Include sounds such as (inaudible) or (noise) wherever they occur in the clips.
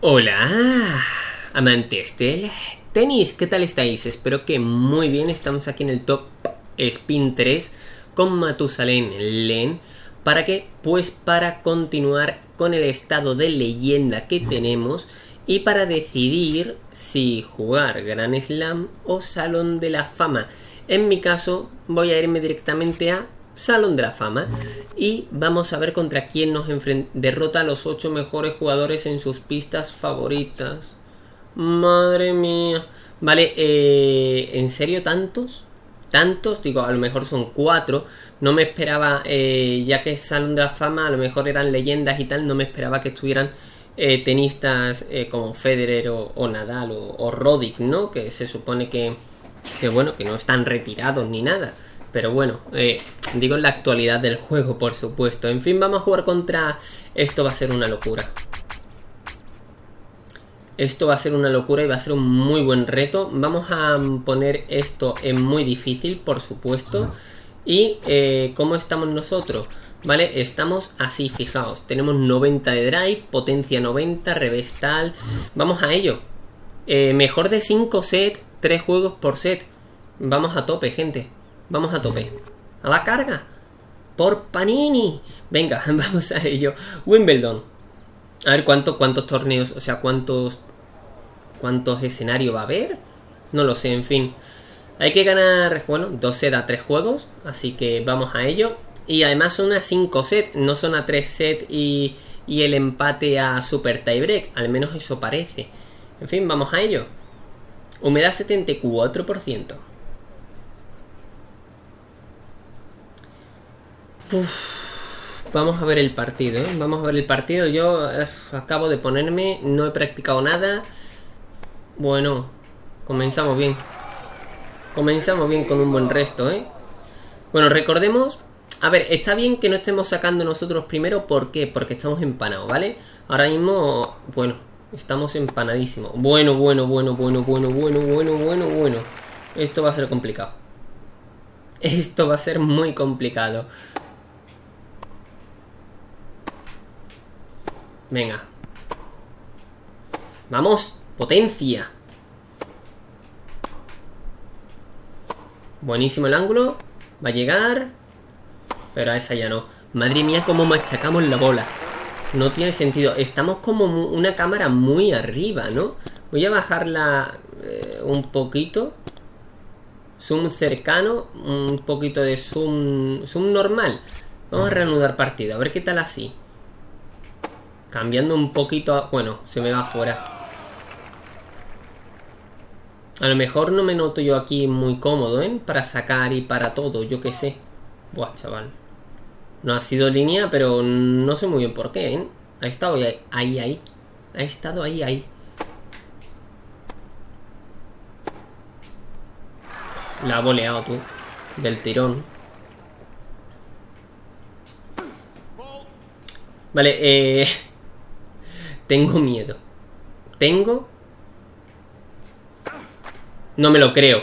Hola, amantes del tenis, ¿qué tal estáis? Espero que muy bien, estamos aquí en el top Spin 3 con Matusalén Len. ¿Para qué? Pues para continuar con el estado de leyenda que tenemos y para decidir si jugar Gran Slam o Salón de la Fama. En mi caso voy a irme directamente a Salón de la Fama. Y vamos a ver contra quién nos derrota a los 8 mejores jugadores en sus pistas favoritas. Madre mía. Vale, eh, ¿en serio tantos? ¿Tantos? Digo, a lo mejor son 4. No me esperaba, eh, ya que es Salón de la Fama, a lo mejor eran leyendas y tal, no me esperaba que estuvieran eh, tenistas como Federer o, Nadal o, o Roddick, ¿no? Que se supone que, que, bueno, que no están retirados ni nada. Pero bueno, eh, digo en la actualidad del juego, por supuesto. En fin, vamos a jugar contra... Esto va a ser una locura. Esto va a ser una locura y va a ser un muy buen reto. Vamos a poner esto en muy difícil, por supuesto. Y eh, ¿cómo estamos nosotros? ¿Vale? Estamos así, fijaos. Tenemos 90 de drive, potencia 90, revés tal. Vamos a ello. Eh, mejor de 5 sets, 3 juegos por set. Vamos a tope, gente. Vamos a tope. A la carga. Por Panini. Venga, (laughs) vamos a ello. Wimbledon. A ver cuántos cuántos torneos, o sea, cuántos cuántos escenarios va a haber. No lo sé, en fin. Hay que ganar, bueno, dos sets a tres juegos, así que vamos a ello. Y además son a 5 sets, no son a 3 sets y, y el empate a super tiebreak, al menos eso parece. En fin, vamos a ello. Humedad 74%. Vamos a ver el partido, ¿eh? Vamos a ver el partido. Yo eh, acabo de ponerme, no he practicado nada. Bueno, comenzamos bien. Comenzamos bien con un buen resto, ¿eh? Bueno, recordemos... A ver, está bien que no estemos sacando nosotros primero. ¿Por qué? Porque estamos empanados, ¿vale? Ahora mismo, bueno, estamos empanadísimos. Bueno, bueno, bueno, bueno, bueno, bueno, bueno, bueno, bueno. Esto va a ser complicado. Esto va a ser muy complicado. Venga. Vamos, potencia. Buenísimo el ángulo. Va a llegar. Pero a esa ya no. Madre mía, cómo machacamos la bola. No tiene sentido. Estamos como una cámara muy arriba, ¿no? Voy a bajarla eh, un poquito. Zoom cercano. Un poquito de zoom, zoom normal. Vamos a reanudar partido. A ver qué tal así. Cambiando un poquito... Bueno, se me va afuera. A lo mejor no me noto yo aquí muy cómodo, ¿eh? Para sacar y para todo, yo qué sé. Buah, chaval. No ha sido línea, pero no sé muy bien por qué, ¿eh? Ha estado ahí, ahí, ahí. Ha estado ahí, ahí. La ha boleado tú. Del tirón. Vale, eh... Tengo miedo. ¿Tengo? No me lo creo.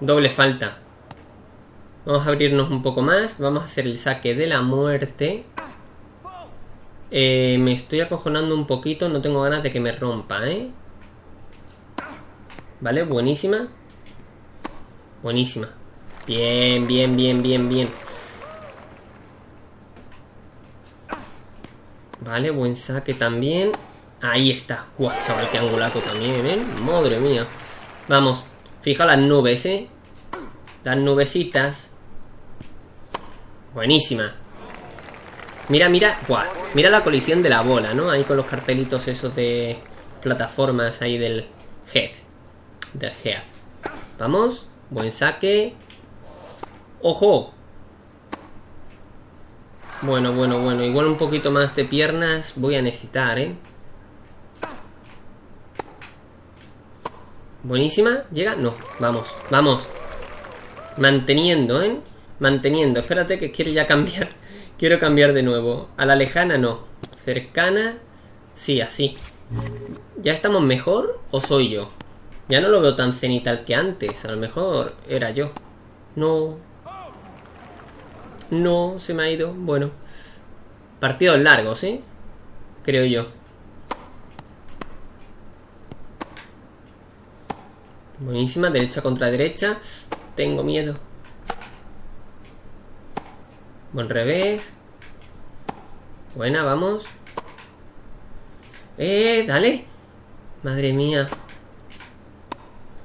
Doble falta. Vamos a abrirnos un poco más. Vamos a hacer el saque de la muerte. Eh, me estoy acojonando un poquito. No tengo ganas de que me rompa, ¿eh? Vale, buenísima. Buenísima. Bien, bien, bien, bien, bien. Vale, buen saque también. Ahí está. Guau, chaval, qué angulato también, ¿eh? Madre mía. Vamos. Fija las nubes, ¿eh? Las nubecitas. Buenísima. Mira, mira. Guau. Mira la colisión de la bola, ¿no? Ahí con los cartelitos esos de plataformas ahí del head. Del head. Vamos. Buen saque. ¡Ojo! Bueno, bueno, bueno. Igual un poquito más de piernas voy a necesitar, ¿eh? Buenísima. ¿Llega? No. Vamos, vamos. Manteniendo, ¿eh? Manteniendo. Espérate que quiero ya cambiar. (laughs) Quiero cambiar de nuevo. A la lejana no. Cercana. Sí, así. ¿Ya estamos mejor o soy yo? Ya no lo veo tan cenital que antes. A lo mejor era yo. No, no, se me ha ido. Bueno. Partidos largos, ¿eh? Creo yo. Buenísima, derecha contra derecha. Tengo miedo. Buen revés. Buena, vamos. ¡Eh! ¡Dale! Madre mía.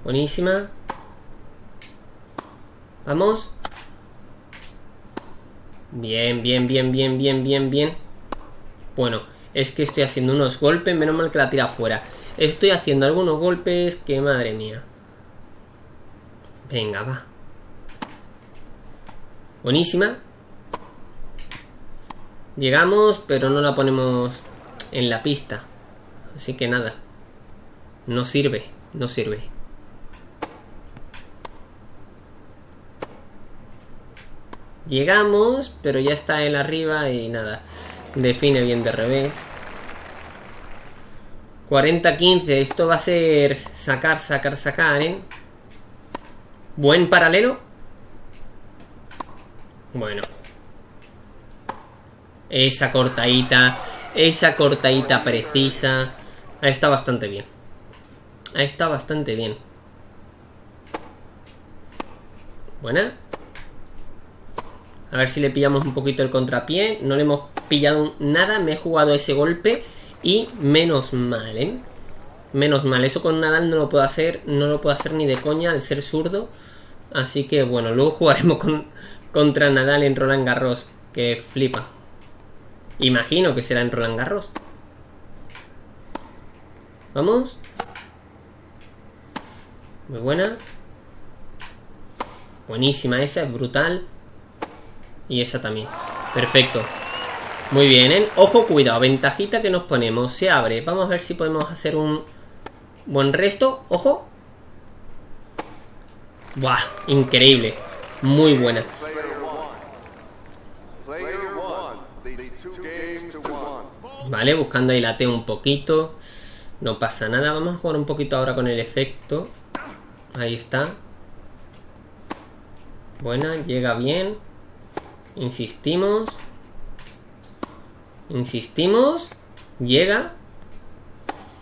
Buenísima. Vamos. Bien, bien, bien, bien, bien, bien, bien. Bueno, es que estoy haciendo unos golpes, menos mal que la tira fuera. Estoy haciendo algunos golpes que madre mía. Venga, va. Buenísima. Llegamos, pero no la ponemos en la pista. Así que nada. No sirve, no sirve. Llegamos, pero ya está él arriba y nada. Define bien de revés. 40-15. Esto va a ser sacar, sacar, sacar, ¿eh? Buen paralelo. Bueno. Esa cortadita. Esa cortadita precisa. Ahí está bastante bien. Ahí está bastante bien. Buena. A ver si le pillamos un poquito el contrapié. No le hemos pillado nada. Me he jugado ese golpe. Y menos mal, ¿eh? Menos mal. Eso con Nadal no lo puedo hacer. No lo puedo hacer ni de coña al ser zurdo. Así que bueno, luego (laughs) jugaremos con, contra Nadal en Roland Garros. Que flipa. Imagino que será en Roland Garros. Vamos. Muy buena. Buenísima esa, es brutal. Y esa también. Perfecto. Muy bien, ¿eh? Ojo, cuidado. Ventajita que nos ponemos. Se abre. Vamos a ver si podemos hacer un buen resto. Ojo. Buah, increíble. Muy buena. Vale, buscando ahí la T un poquito. No pasa nada. Vamos a jugar un poquito ahora con el efecto. Ahí está. Buena, llega bien. Insistimos. Insistimos. Llega.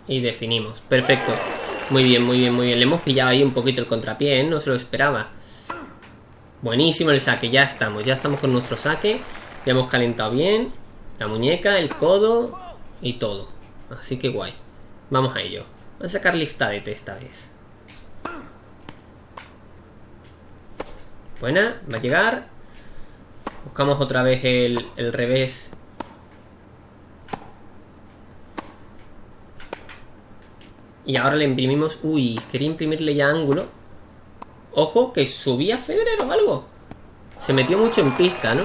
Y definimos. Perfecto. Muy bien, muy bien, muy bien. Le hemos pillado ahí un poquito el contrapié, ¿eh? No se lo esperaba. Buenísimo el saque. Ya estamos. Ya estamos con nuestro saque. Ya hemos calentado bien. La muñeca, el codo y todo. Así que guay. Vamos a ello. Vamos a sacar liftadete esta vez. Buena, va a llegar. Buscamos otra vez el, el revés. Y ahora le imprimimos... Uy, quería imprimirle ya ángulo. Ojo, que subía Federer o algo. Se metió mucho en pista, ¿no?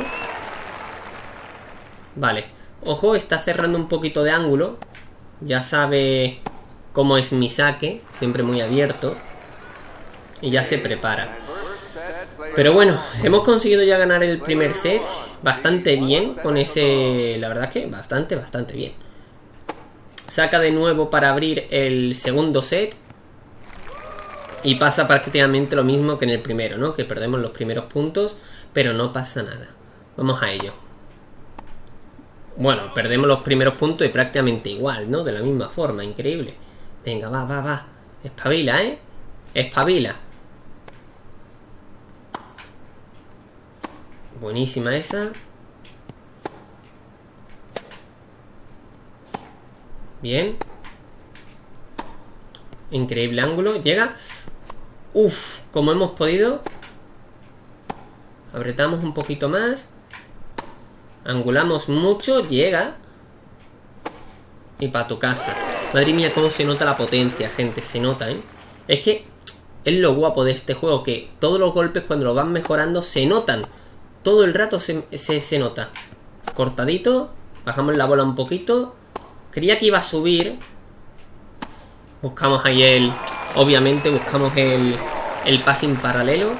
Vale. Ojo, está cerrando un poquito de ángulo. Ya sabe cómo es mi saque. Siempre muy abierto. Y ya se prepara. Pero bueno, hemos conseguido ya ganar el primer set bastante bien con ese... La verdad que bastante, bastante bien. Saca de nuevo para abrir el segundo set. Y pasa prácticamente lo mismo que en el primero, ¿no? Que perdemos los primeros puntos, pero no pasa nada. Vamos a ello. Bueno, perdemos los primeros puntos y prácticamente igual, ¿no? De la misma forma, increíble. Venga, va, va, va. Espabila, ¿eh? Espabila. Buenísima esa. Bien. Increíble ángulo. Llega. Uf, como hemos podido. Apretamos un poquito más. Angulamos mucho. Llega. Y para tu casa. Madre mía, cómo se nota la potencia, gente. Se nota, ¿eh? Es que es lo guapo de este juego. Que todos los golpes cuando lo van mejorando se notan todo el rato se, se, nota. Cortadito. Bajamos la bola un poquito. Creía que iba a subir. Buscamos ahí el... Obviamente buscamos el, el passing paralelo.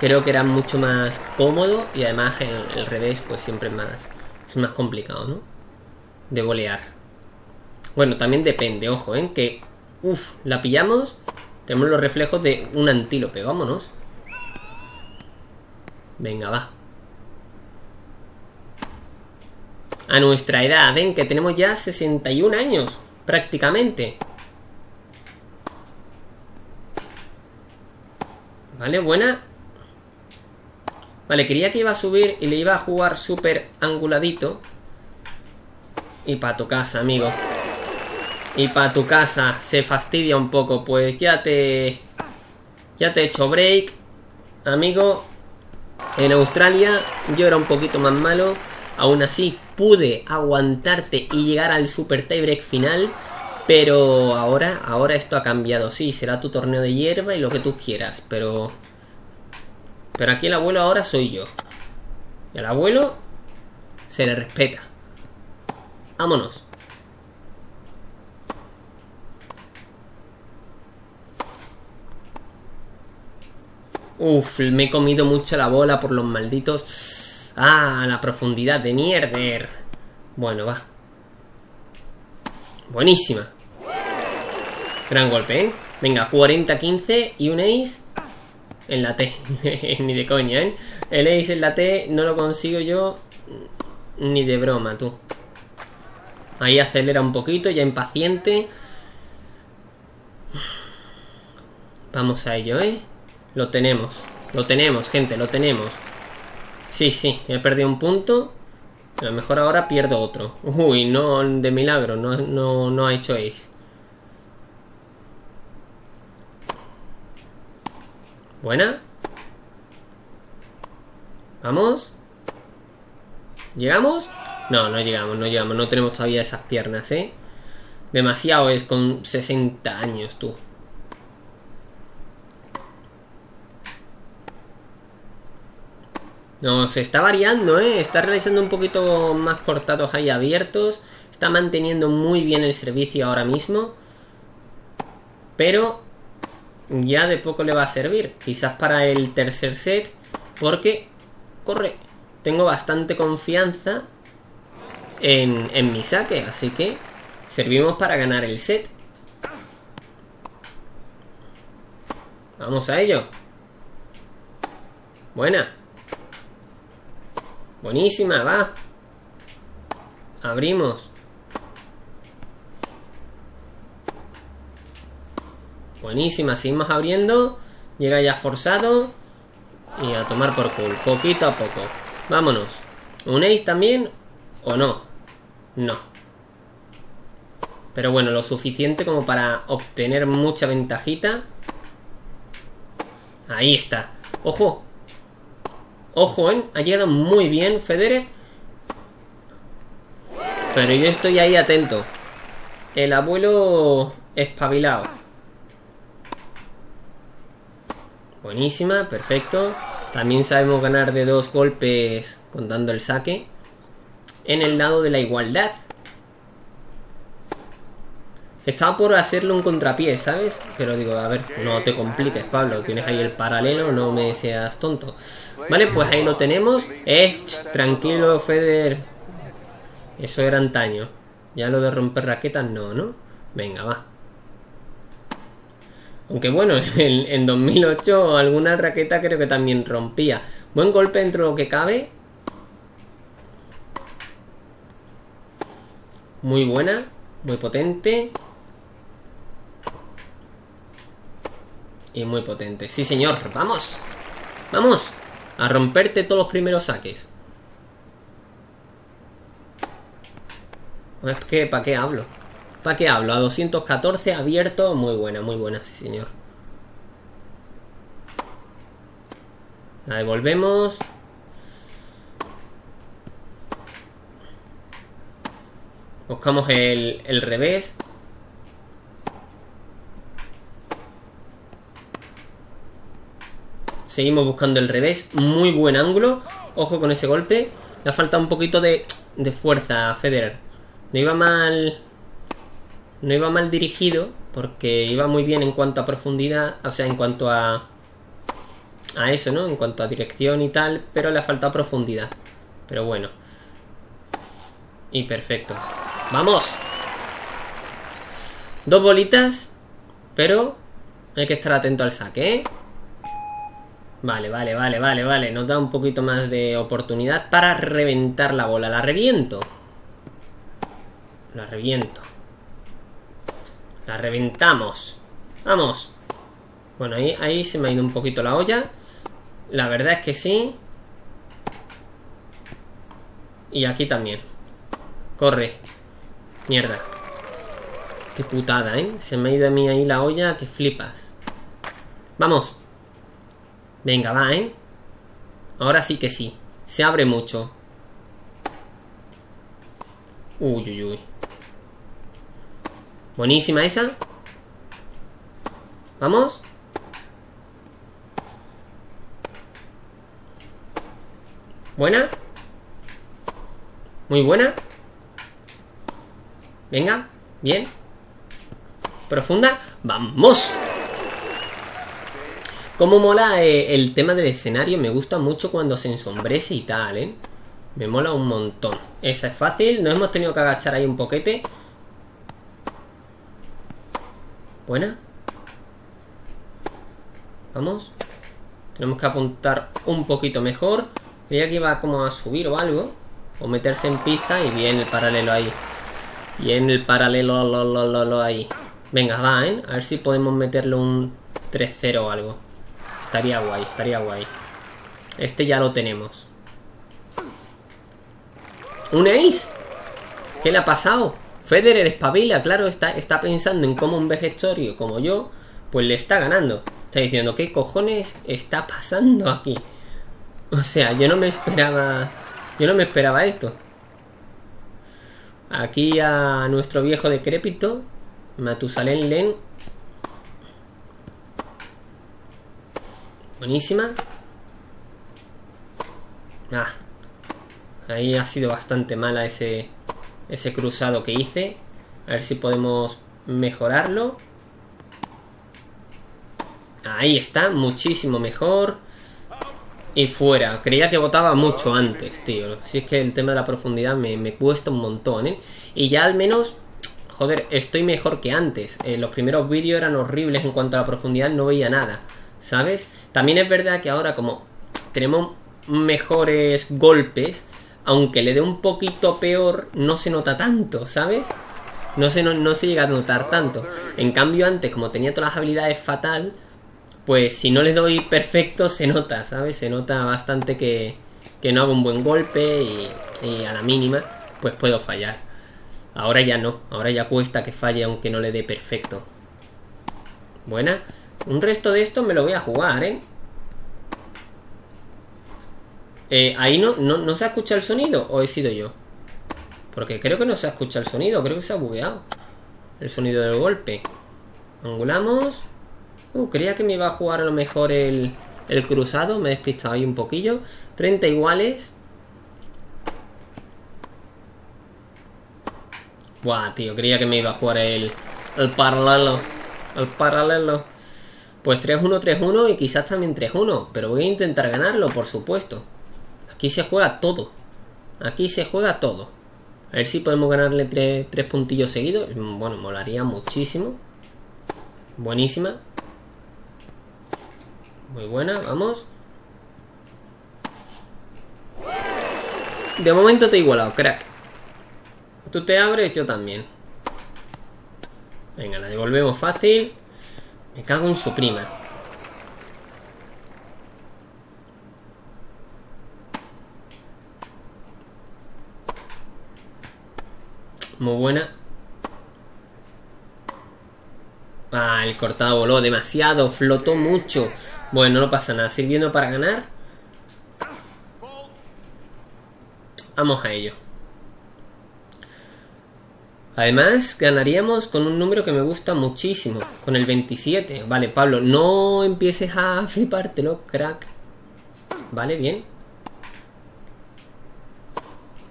Creo que era mucho más cómodo. Y además el, revés pues siempre es más, es más complicado, ¿no? De bolear. Bueno, también depende, ojo, ¿eh? Que... Uf, la pillamos. Tenemos los reflejos de un antílope. Vámonos. Venga, va. A nuestra edad, ¿ven? Que tenemos ya 61 años, prácticamente. Vale, buena. Vale, quería que iba a subir y le iba a jugar súper anguladito. Y para tu casa, amigo. Y para tu casa se fastidia un poco. Pues ya te... Ya te he hecho break. Amigo. En Australia yo era un poquito más malo. Aún así pude aguantarte y llegar al super tiebreak final. Pero ahora, ahora esto ha cambiado. Sí, será tu torneo de hierba y lo que tú quieras. Pero... Pero aquí el abuelo ahora soy yo. Y al abuelo se le respeta. Vámonos. Uf, me he comido mucho la bola por los malditos... Ah, la profundidad de mierder. Bueno, va. Buenísima. Gran golpe, ¿eh? Venga, 40-15 y un ace en la T. (laughs) ni de coña, ¿eh? El ace en la T no lo consigo yo ni de broma, tú. Ahí acelera un poquito, ya impaciente. Vamos a ello, ¿eh? Lo tenemos. Lo tenemos, gente, lo tenemos. Sí, sí, he perdido un punto. A lo mejor ahora pierdo otro. Uy, no, de milagro, no, no, no ha hecho ace. Buena. Vamos. ¿Llegamos? No, no llegamos, no llegamos. No tenemos todavía esas piernas, ¿eh? Demasiado es con 60 años, tú. No, se está variando, ¿eh? Está realizando un poquito más cortados ahí abiertos. Está manteniendo muy bien el servicio ahora mismo. Pero ya de poco le va a servir. Quizás para el tercer set. Porque, corre, tengo bastante confianza en, en mi saque. Así que servimos para ganar el set. Vamos a ello. Buena. Buenísima, va. Abrimos. Buenísima, seguimos abriendo. Llega ya forzado. Y a tomar por culo. Poquito a poco. Vámonos. ¿Un también? ¿O no? No. Pero bueno, lo suficiente como para obtener mucha ventajita. Ahí está. ¡Ojo! Ojo, ¿eh? Ha llegado muy bien Federer. Pero yo estoy ahí atento. El abuelo espabilado. Buenísima, perfecto. También sabemos ganar de dos golpes contando el saque. En el lado de la igualdad. Estaba por hacerle un contrapié, ¿sabes? Pero digo, a ver, no te compliques, Pablo. Tienes ahí el paralelo, no me seas tonto. Vale, pues ahí lo tenemos. Eh, tranquilo, Feder. Eso era antaño. Ya lo de romper raquetas no, ¿no? Venga, va. Aunque bueno, (laughs) en, en 2008 alguna raqueta creo que también rompía. Buen golpe dentro de lo que cabe. Muy buena, muy potente. Y muy potente. Sí, señor. ¡Vamos! ¡Vamos! A romperte todos los primeros saques. Es que, ¿para qué hablo? ¿Para qué hablo? A 214 abierto. Muy buena, muy buena, sí, señor. La devolvemos. Buscamos el, el revés. Seguimos buscando el revés. Muy buen ángulo. Ojo con ese golpe. Le ha faltado un poquito de, de fuerza a Federer. No iba mal... No iba mal dirigido. Porque iba muy bien en cuanto a profundidad. O sea, en cuanto a... A eso, ¿no? En cuanto a dirección y tal. Pero le ha faltado profundidad. Pero bueno. Y perfecto. ¡Vamos! Dos bolitas. Pero hay que estar atento al saque, ¿eh? Vale, vale, vale, vale, vale. Nos da un poquito más de oportunidad para reventar la bola. La reviento. La reviento. La reventamos. Vamos. Bueno, ahí, ahí se me ha ido un poquito la olla. La verdad es que sí. Y aquí también. Corre. Mierda. Qué putada, ¿eh? Se me ha ido a mí ahí la olla que flipas. Vamos. Venga, va, ¿eh? Ahora sí que sí. Se abre mucho. Uy, uy, uy. Buenísima esa. Vamos. Buena. Muy buena. Venga. Bien. Profunda. ¡Vamos! Como mola eh, el tema del escenario. Me gusta mucho cuando se ensombrece y tal, ¿eh? Me mola un montón. Esa es fácil. Nos hemos tenido que agachar ahí un poquete. Buena. Vamos. Tenemos que apuntar un poquito mejor. Creía que iba como a subir o algo. O meterse en pista y bien el paralelo ahí. Bien el paralelo lo, lo, lo, ahí. Venga, va, ¿eh? A ver si podemos meterle un 3-0 o algo. Estaría guay, estaría guay. Este ya lo tenemos. ¿Un ace? ¿Qué le ha pasado? Federer espabila, claro, está, está pensando en cómo un vegetorio como yo, pues le está ganando. Está diciendo, ¿qué cojones está pasando aquí? O sea, yo no me esperaba... Yo no me esperaba esto. Aquí a nuestro viejo decrépito, Matusalén Len. Buenísima. Ah, Ahí ha sido bastante mala ese, ese cruzado que hice. A ver si podemos mejorarlo. Ahí está, muchísimo mejor. Y fuera. Creía que votaba mucho antes, tío. Si es que el tema de la profundidad me, cuesta un montón, ¿eh? Y ya al menos... Joder, estoy mejor que antes. Eh, los primeros vídeos eran horribles en cuanto a la profundidad, no veía nada. ¿Sabes? También es verdad que ahora como tenemos mejores golpes, aunque le dé un poquito peor, no se nota tanto, ¿sabes? No se, no, se llega a notar tanto. En cambio, antes, como tenía todas las habilidades fatal, pues si no le doy perfecto, se nota, ¿sabes? Se nota bastante que, que no hago un buen golpe y, y, a la mínima, pues puedo fallar. Ahora ya no, ahora ya cuesta que falle aunque no le dé perfecto. Buena. Un resto de esto me lo voy a jugar, ¿eh? Eh, ahí no, no, se ha escuchado el sonido o he sido yo. Porque creo que no se ha escuchado el sonido, creo que se ha bugueado. El sonido del golpe. Angulamos. Uh, creía que me iba a jugar a lo mejor el, el cruzado, me he despistado ahí un poquillo. 30 iguales. Buah, tío, creía que me iba a jugar el, el paralelo. El paralelo. Pues 3-1, 3-1 y quizás también 3-1. Pero voy a intentar ganarlo, por supuesto. Aquí se juega todo. Aquí se juega todo. A ver si podemos ganarle tres, puntillos seguidos. Bueno, molaría muchísimo. Buenísima. Muy buena, vamos. De momento te he igualado, crack. Tú te abres, yo también. Venga, la devolvemos fácil. Me cago en su prima. Muy buena. Ah, el cortado voló demasiado, flotó mucho. Bueno, no pasa nada, sirviendo para ganar. Vamos a ello. Además, ganaríamos con un número que me gusta muchísimo, con el 27. Vale, Pablo, no empieces a flipártelo, crack. Vale, bien.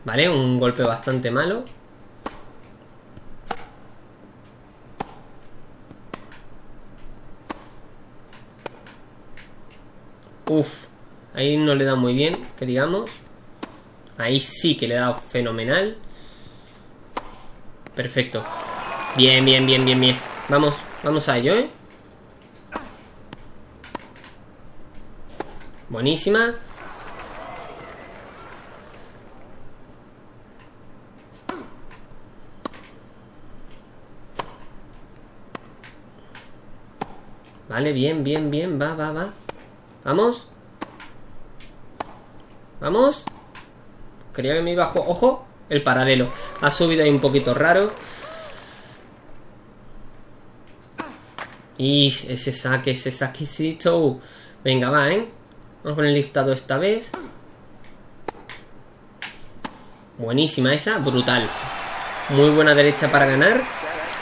Vale, un golpe bastante malo. Uf, ahí no le da muy bien, que digamos. Ahí sí que le da fenomenal. Perfecto. Bien, bien, bien, bien, bien. Vamos, vamos a ello, ¿eh? Buenísima. Vale, bien, bien, bien. Va, va, va. Vamos. Vamos. Creía que me iba a... ¡Ojo! El paralelo. Ha subido ahí un poquito raro. Y ese saque, ese saquecito. Venga, va, ¿eh? Vamos con el liftado esta vez. Buenísima esa, brutal. Muy buena derecha para ganar.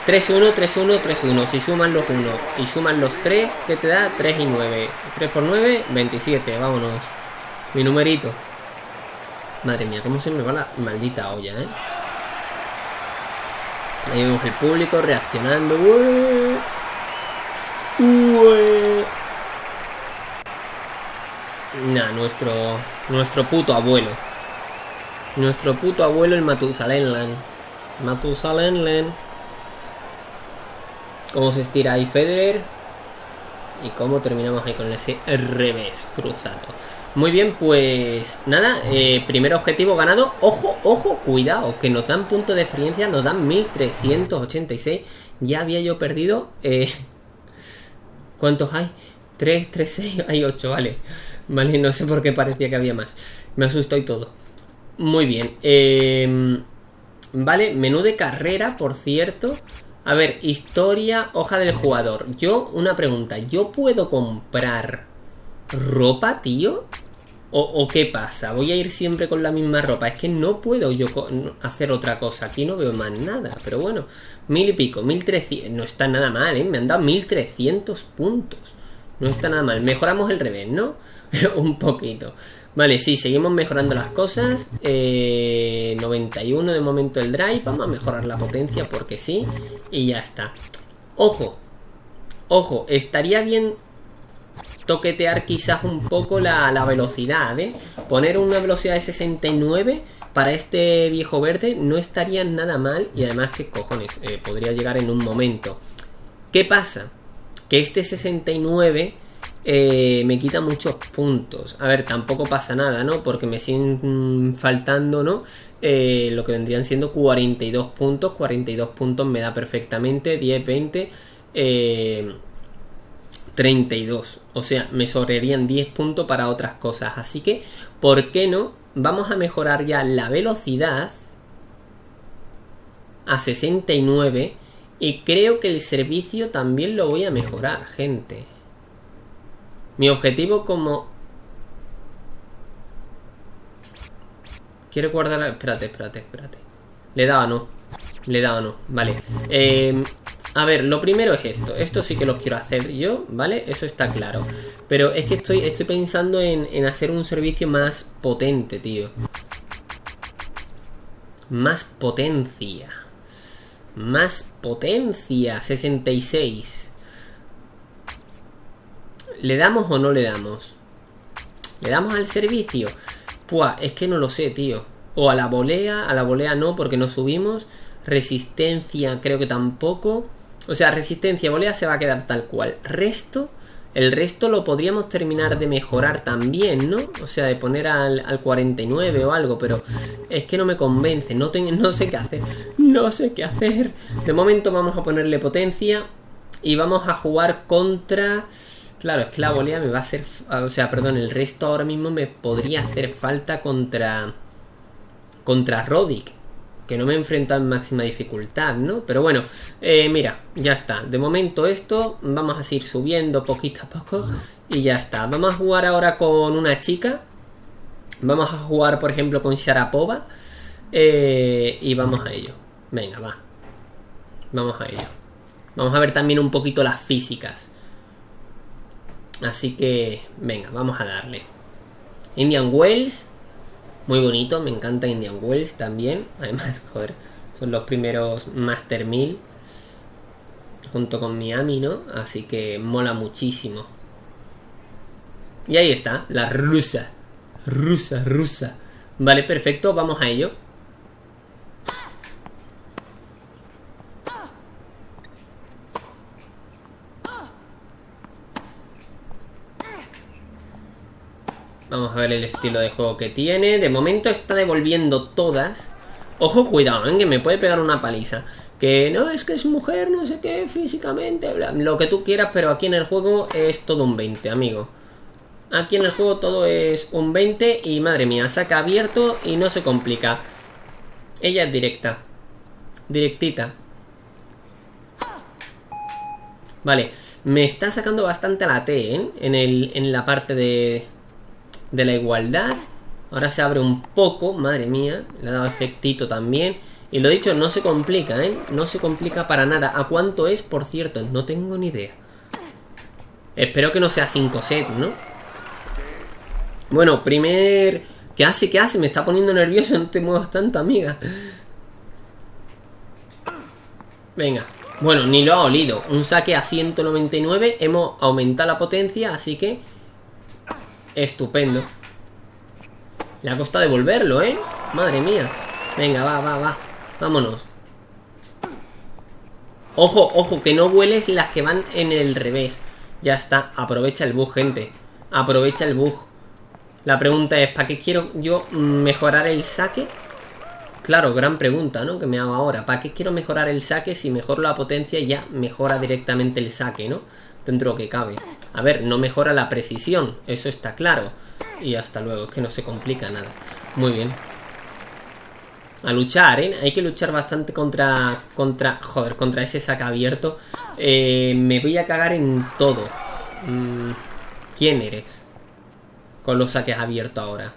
3-1, 3-1, 3-1. Si suman los 1 y suman los 3, ¿qué te da? 3 y 9. 3 por 9, 27. Vámonos. Mi numerito. Madre mía, cómo se me va la maldita olla, ¿eh? Ahí vemos el público reaccionando. Nah, nuestro, nuestro puto abuelo. Nuestro puto abuelo, el Matusalén Matusalén Cómo se estira ahí Federer. Y cómo terminamos ahí con ese revés cruzado. Muy bien, pues nada, eh, primer objetivo ganado. Ojo, ojo, cuidado, que nos dan punto de experiencia, nos dan 1386. Ya había yo perdido eh, (laughs) ¿Cuántos hay? 3, 3, 6, hay 8, vale. Vale, no sé por qué parecía que había más. Me asustó y todo. Muy bien. Em, vale, menú de carrera, por cierto. A ver, historia, hoja del jugador. Yo, una pregunta. ¿Yo puedo comprar ropa, tío? ¿O, qué pasa? ¿Voy a ir siempre con la misma ropa? Es que no puedo yo hacer otra cosa. Aquí no veo más nada. Pero bueno, mil y pico, mil trescientos. No está nada mal, ¿eh? Me han dado mil trescientos puntos. No está nada mal. Mejoramos el revés, ¿no? (laughs) Un poquito. Vale, sí, seguimos mejorando las cosas. Eh, 91 de momento el drive. Vamos a mejorar la potencia porque sí. Y ya está. Ojo. Ojo, estaría bien toquetear quizás un poco la, velocidad, ¿eh? Poner una velocidad de 69 para este viejo verde no estaría nada mal y además que cojones, eh, podría llegar en un momento. ¿Qué pasa? Que este 69 eh, me quita muchos puntos. A ver, tampoco pasa nada, ¿no? Porque me siguen faltando, ¿no? Eh, lo que vendrían siendo 42 puntos. 42 puntos me da perfectamente. 10, 20. Eh, 32. O sea, me sobrarían 10 puntos para otras cosas. Así que, ¿por qué no? Vamos a mejorar ya la velocidad a 69. Y creo que el servicio también lo voy a mejorar, gente. Mi objetivo como... Quiero guardar... Espérate, espérate, espérate. Le daba no. Le daba no. Vale. Eh, a ver, lo primero es esto. Esto sí que lo quiero hacer yo, ¿vale? Eso está claro. Pero es que estoy, estoy pensando en, hacer un servicio más potente, tío. Más potencia. Más potencia. 66. ¿Le damos o no le damos? ¿Le damos al servicio? Pues es que no lo sé, tío. O a la volea, a la volea no, porque no subimos. Resistencia creo que tampoco. O sea, resistencia volea se va a quedar tal cual. Resto, el resto lo podríamos terminar de mejorar también, ¿no? O sea, de poner al, 49 o algo, pero es que no me convence, no, no sé qué hacer. No sé qué hacer. De momento vamos a ponerle potencia y vamos a jugar contra... Claro, es que la volea me va a hacer... O sea, perdón, el resto ahora mismo me podría hacer falta contra... Contra Rodic que no me enfrenta en máxima dificultad, ¿no? Pero bueno, eh, mira, ya está. De momento esto, vamos a seguir subiendo poquito a poco y ya está. Vamos a jugar ahora con una chica. Vamos a jugar, por ejemplo, con Sharapova. Eh, y vamos a ello. Venga, va. Vamos a ello. Vamos a ver también un poquito las físicas. Así que, venga, vamos a darle. Indian Wells muy bonito, me encanta Indian Wells también. (laughs) Además, joder, son los primeros Master 1000 junto con Miami, ¿no? Así que mola muchísimo. Y ahí está, la rusa. Rusa, rusa. Vale, perfecto, vamos a ello. Vamos a ver el estilo de juego que tiene. De momento está devolviendo todas. Ojo, cuidado, ¿eh? que me puede pegar una paliza. Que no es que es mujer, no sé qué, físicamente, lo que tú quieras, pero aquí en el juego es todo un 20, amigo. Aquí en el juego todo es un 20 y madre mía, saca abierto y no se complica. Ella es directa. Directita. Vale, me está sacando bastante la T, ¿eh? En la parte de, de la igualdad. Ahora se abre un poco, madre mía. Le ha dado efectito también. Y lo dicho, no se complica, ¿eh? No se complica para nada. ¿A cuánto es, por cierto? No tengo ni idea. Espero que no sea 5 set, ¿no? Bueno, primer... ¿Qué hace? ¿Qué hace? Me está poniendo nervioso. No te muevas tanto, amiga. Venga. Bueno, ni lo ha olido. Un saque a 199. Hemos aumentado la potencia, así que... Estupendo. Le ha costado devolverlo, ¿eh? Madre mía. Venga, va, va, va. Vámonos. Ojo, ojo, que no vueles las que van en el revés. Ya está, aprovecha el bug, gente. Aprovecha el bug. La pregunta es, ¿para qué quiero yo mejorar el saque? Claro, gran pregunta, ¿no? Que me hago ahora. ¿Para qué quiero mejorar el saque si mejoro la potencia ya mejora directamente el saque, ¿no? Dentro de lo que cabe. A ver, no mejora la precisión, eso está claro. Y hasta luego, es que no se complica nada. Muy bien. A luchar, ¿eh? Hay que luchar bastante contra... contra joder, contra ese saque abierto. Eh, me voy a cagar en todo. Mm, ¿Quién eres? Con los saques abiertos ahora.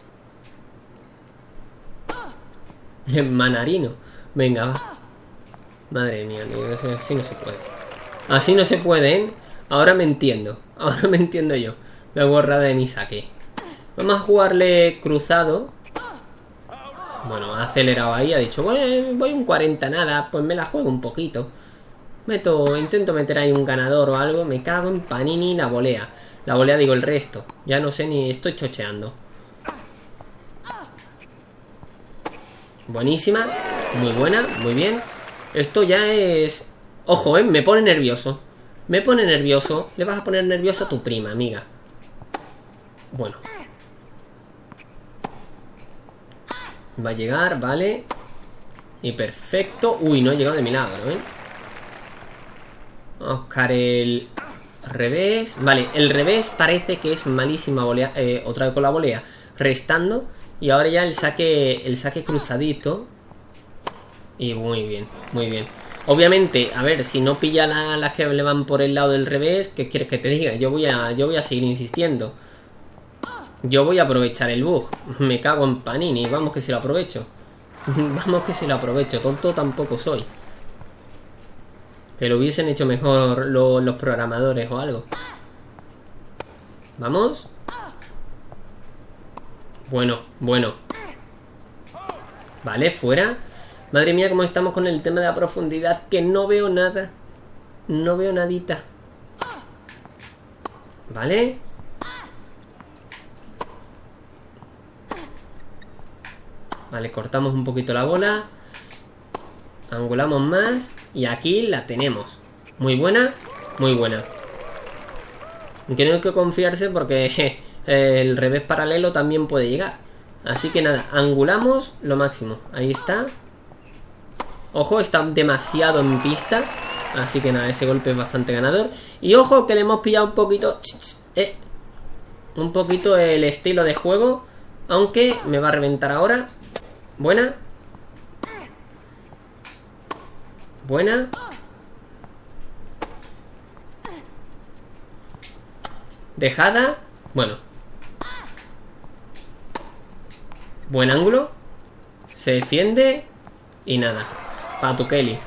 (laughs) Manarino. Venga, va. Madre mía, así no se puede. Así no se puede, ¿eh? Ahora me entiendo. (laughs) Ahora me entiendo yo. La borrada de mi saque. Vamos a jugarle cruzado. Bueno, ha acelerado ahí, ha dicho, voy un 40 nada, pues me la juego un poquito. Meto, intento meter ahí un ganador o algo, me cago en Panini la volea. La volea digo el resto, ya no sé ni estoy chocheando. Buenísima, muy buena, muy bien. Esto ya es... Ojo, eh, me pone nervioso. Me pone nervioso. Le vas a poner nervioso a tu prima, amiga. Bueno, Va a llegar, vale. Y perfecto. Uy, no ha llegado de milagro, ¿eh? Vamos a buscar el revés. Vale, el revés parece que es malísima volea. Eh, otra vez con la volea. Restando. Y ahora ya el saque, el saque cruzadito. Y muy bien, muy bien. Obviamente, a ver, si no pilla las que le van por el lado del revés, ¿qué quieres que te diga? Yo voy a, yo voy a seguir insistiendo. Yo voy a aprovechar el bug. Me cago en Panini. Vamos que si lo aprovecho. (laughs) Vamos que si lo aprovecho. Tonto tampoco soy. Que lo hubiesen hecho mejor los programadores o algo. Vamos. Bueno, bueno. Vale, fuera. Madre mía, cómo estamos con el tema de la profundidad. Que no veo nada. No veo nadita. Vale. Vale, cortamos un poquito la bola. Angulamos más. Y aquí la tenemos. Muy buena, muy buena. Hay que confiarse porque el revés paralelo también puede llegar. Así que nada, angulamos lo máximo. Ahí está. Ojo, está demasiado en pista. Así que nada, ese golpe es bastante ganador. Y ojo que le hemos pillado un poquito... Eh, un poquito el estilo de juego. Aunque me va a reventar ahora. Buena. Buena. Dejada. Bueno. Buen ángulo. Se defiende. Y nada. Para tu Kelly.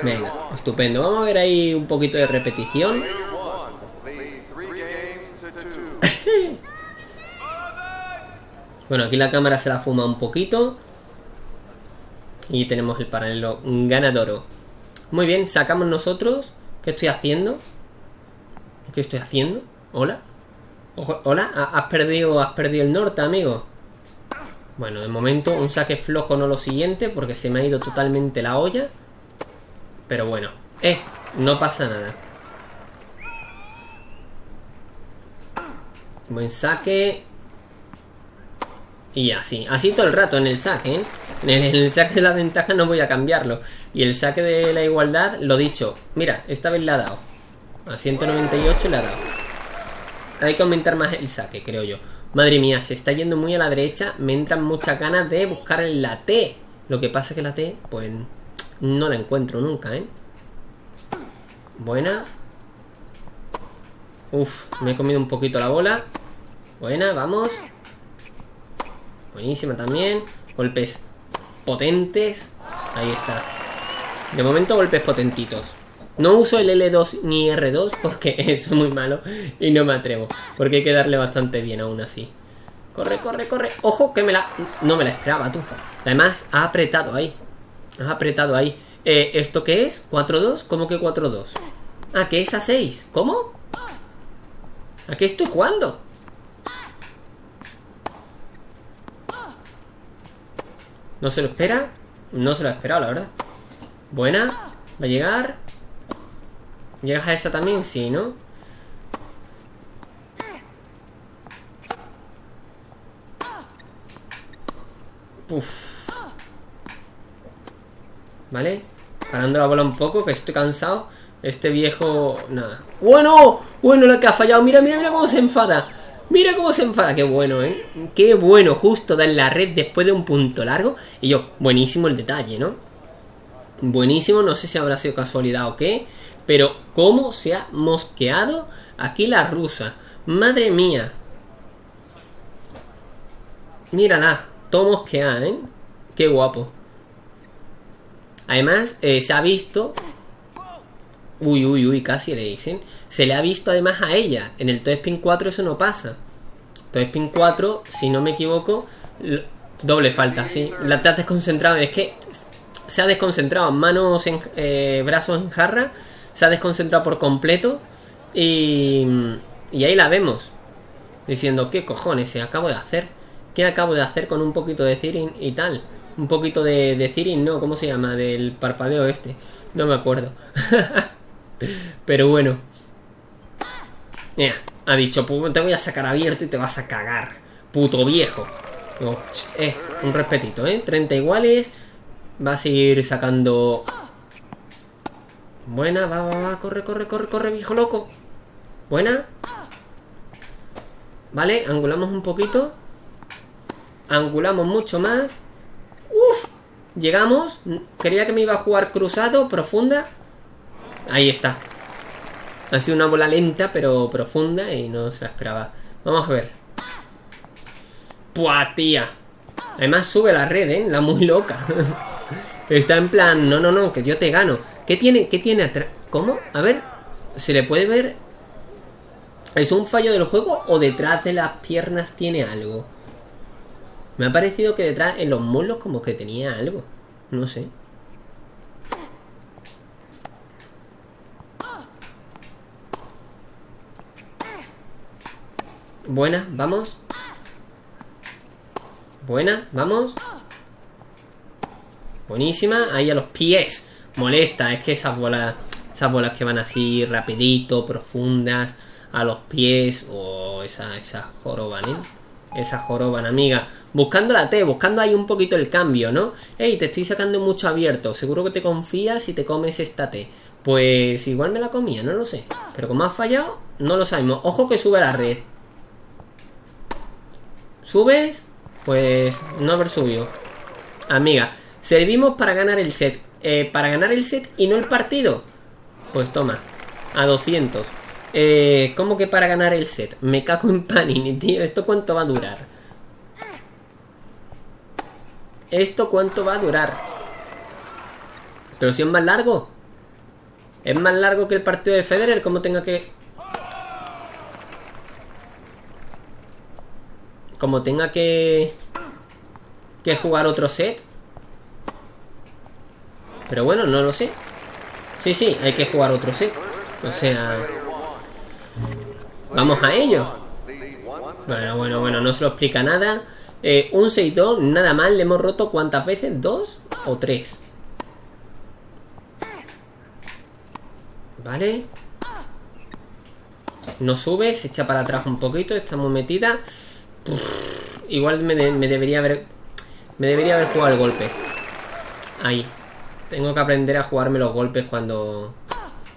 Venga, estupendo. Vamos a ver ahí un poquito de repetición. (laughs) Bueno, aquí la cámara se la fuma un poquito. Y tenemos el paralelo ganador. Muy bien, sacamos nosotros. ¿Qué estoy haciendo? ¿Qué estoy haciendo? ¿Hola? ¿Hola? ¿Has perdido, has perdido el norte, amigo? Bueno, de momento un saque flojo no lo siguiente porque se me ha ido totalmente la olla. Pero bueno. Eh, no pasa nada. Buen saque. Y así, así todo el rato en el saque, ¿eh? En el, saque de la ventaja no voy a cambiarlo. Y el saque de la igualdad, lo dicho. Mira, esta vez le ha dado. A 198 le ha dado. Hay que aumentar más el saque, creo yo. Madre mía, se está yendo muy a la derecha. Me entran muchas ganas de buscar la T. Lo que pasa es que la T, pues, no la encuentro nunca, ¿eh? Buena. Uf, me he comido un poquito la bola. Buena, vamos. Buenísima también. Golpes potentes. Ahí está. De momento golpes potentitos. No uso el L2 ni R2 porque (laughs) es muy malo y no me atrevo. Porque hay que darle bastante bien aún así. Corre, corre, corre. Ojo que me la... No me la esperaba tú. Además, ha apretado ahí. Ha apretado ahí. Eh, ¿Esto qué es? ¿4-2? ¿Cómo que 4-2? Ah, que es a 6. ¿Cómo? ¿A qué estoy jugando? ¿No se lo espera? No se lo ha esperado, la verdad. Buena. Va a llegar. ¿Llegas a esa también? Sí, ¿no? Uf. ¿Vale? Parando la bola un poco, que estoy cansado. Este viejo... Nada. ¡Bueno! Bueno, la que ha fallado. Mira, mira, mira cómo se enfada. Mira cómo se enfada. Qué bueno, ¿eh? Qué bueno. Justo dar la red después de un punto largo. Y yo, buenísimo el detalle, ¿no? Buenísimo. No sé si habrá sido casualidad o qué. Pero cómo se ha mosqueado aquí la rusa. Madre mía. Mírala. Todo mosqueada, ¿eh? Qué guapo. Además, eh, se ha visto... Uy, uy, uy, casi le dicen. Se le ha visto además a ella. En el Toy Spin 4 eso no pasa. Toy Spin 4, si no me equivoco, doble falta, sí. La te has desconcentrado. Es que se ha desconcentrado. Manos en... Eh, brazos en jarra se ha desconcentrado por completo y, y ahí la vemos diciendo qué cojones se acabo de hacer qué acabo de hacer con un poquito de Cirin y tal un poquito de, de no cómo se llama del parpadeo este no me acuerdo (laughs) pero bueno. Ha dicho te voy a sacar abierto y te vas a cagar puto viejo eh, un respetito eh 30 iguales vas a ir sacando Buena, va, va, va, corre, corre, corre, corre, viejo loco. Buena. Vale, angulamos un poquito. Angulamos mucho más. Uf, llegamos. Quería que me iba a jugar cruzado, profunda. Ahí está. Ha sido una bola lenta, pero profunda y no se la esperaba. Vamos a ver. Puah, tía. Además sube la red, ¿eh? La muy loca. (laughs) Está en plan, no, no, no, que yo te gano. ¿Qué tiene, qué tiene atrás? ¿Cómo? A ver, ¿se le puede ver? ¿Es un fallo del juego o detrás de las piernas tiene algo? Me ha parecido que detrás, en los muslos, como que tenía algo. No sé. Buena, vamos. Buena, vamos. Buenísima, ahí a los pies molesta es que esas bolas, esas bolas que van así rapidito, profundas, a los pies, o esa, esa joroban, ¿eh? Esa joroban, amiga. Buscando la T, buscando ahí un poquito el cambio, ¿no? Ey, te estoy sacando mucho abierto. Seguro que te confías y te comes esta T. Pues igual me la comía, no lo sé. Pero como ha fallado, no lo sabemos. Ojo que sube la red. ¿Subes? Pues no haber subido. Amiga, servimos para ganar el set. Eh, para ganar el set y no el partido. Pues toma, a 200. Eh, ¿Cómo que para ganar el set? Me cago en Panini, tío. ¿Esto cuánto va a durar? ¿Esto cuánto va a durar? Pero si es más largo. Es más largo que el partido de Federer, como tenga que... Como tenga que... Que jugar otro set. Pero bueno, no lo sé. Sí, sí, hay que jugar otro set. O sea... Vamos a ello. Bueno, bueno, bueno, no se lo explica nada. Eh, un 6-2, nada mal. Le hemos roto cuántas veces? ¿Dos o tres? Vale. No sube, se echa para atrás un poquito. Estamos metida. igual me, me debería haber... Me debería haber jugado el golpe. Ahí. Tengo que aprender a jugarme los golpes cuando...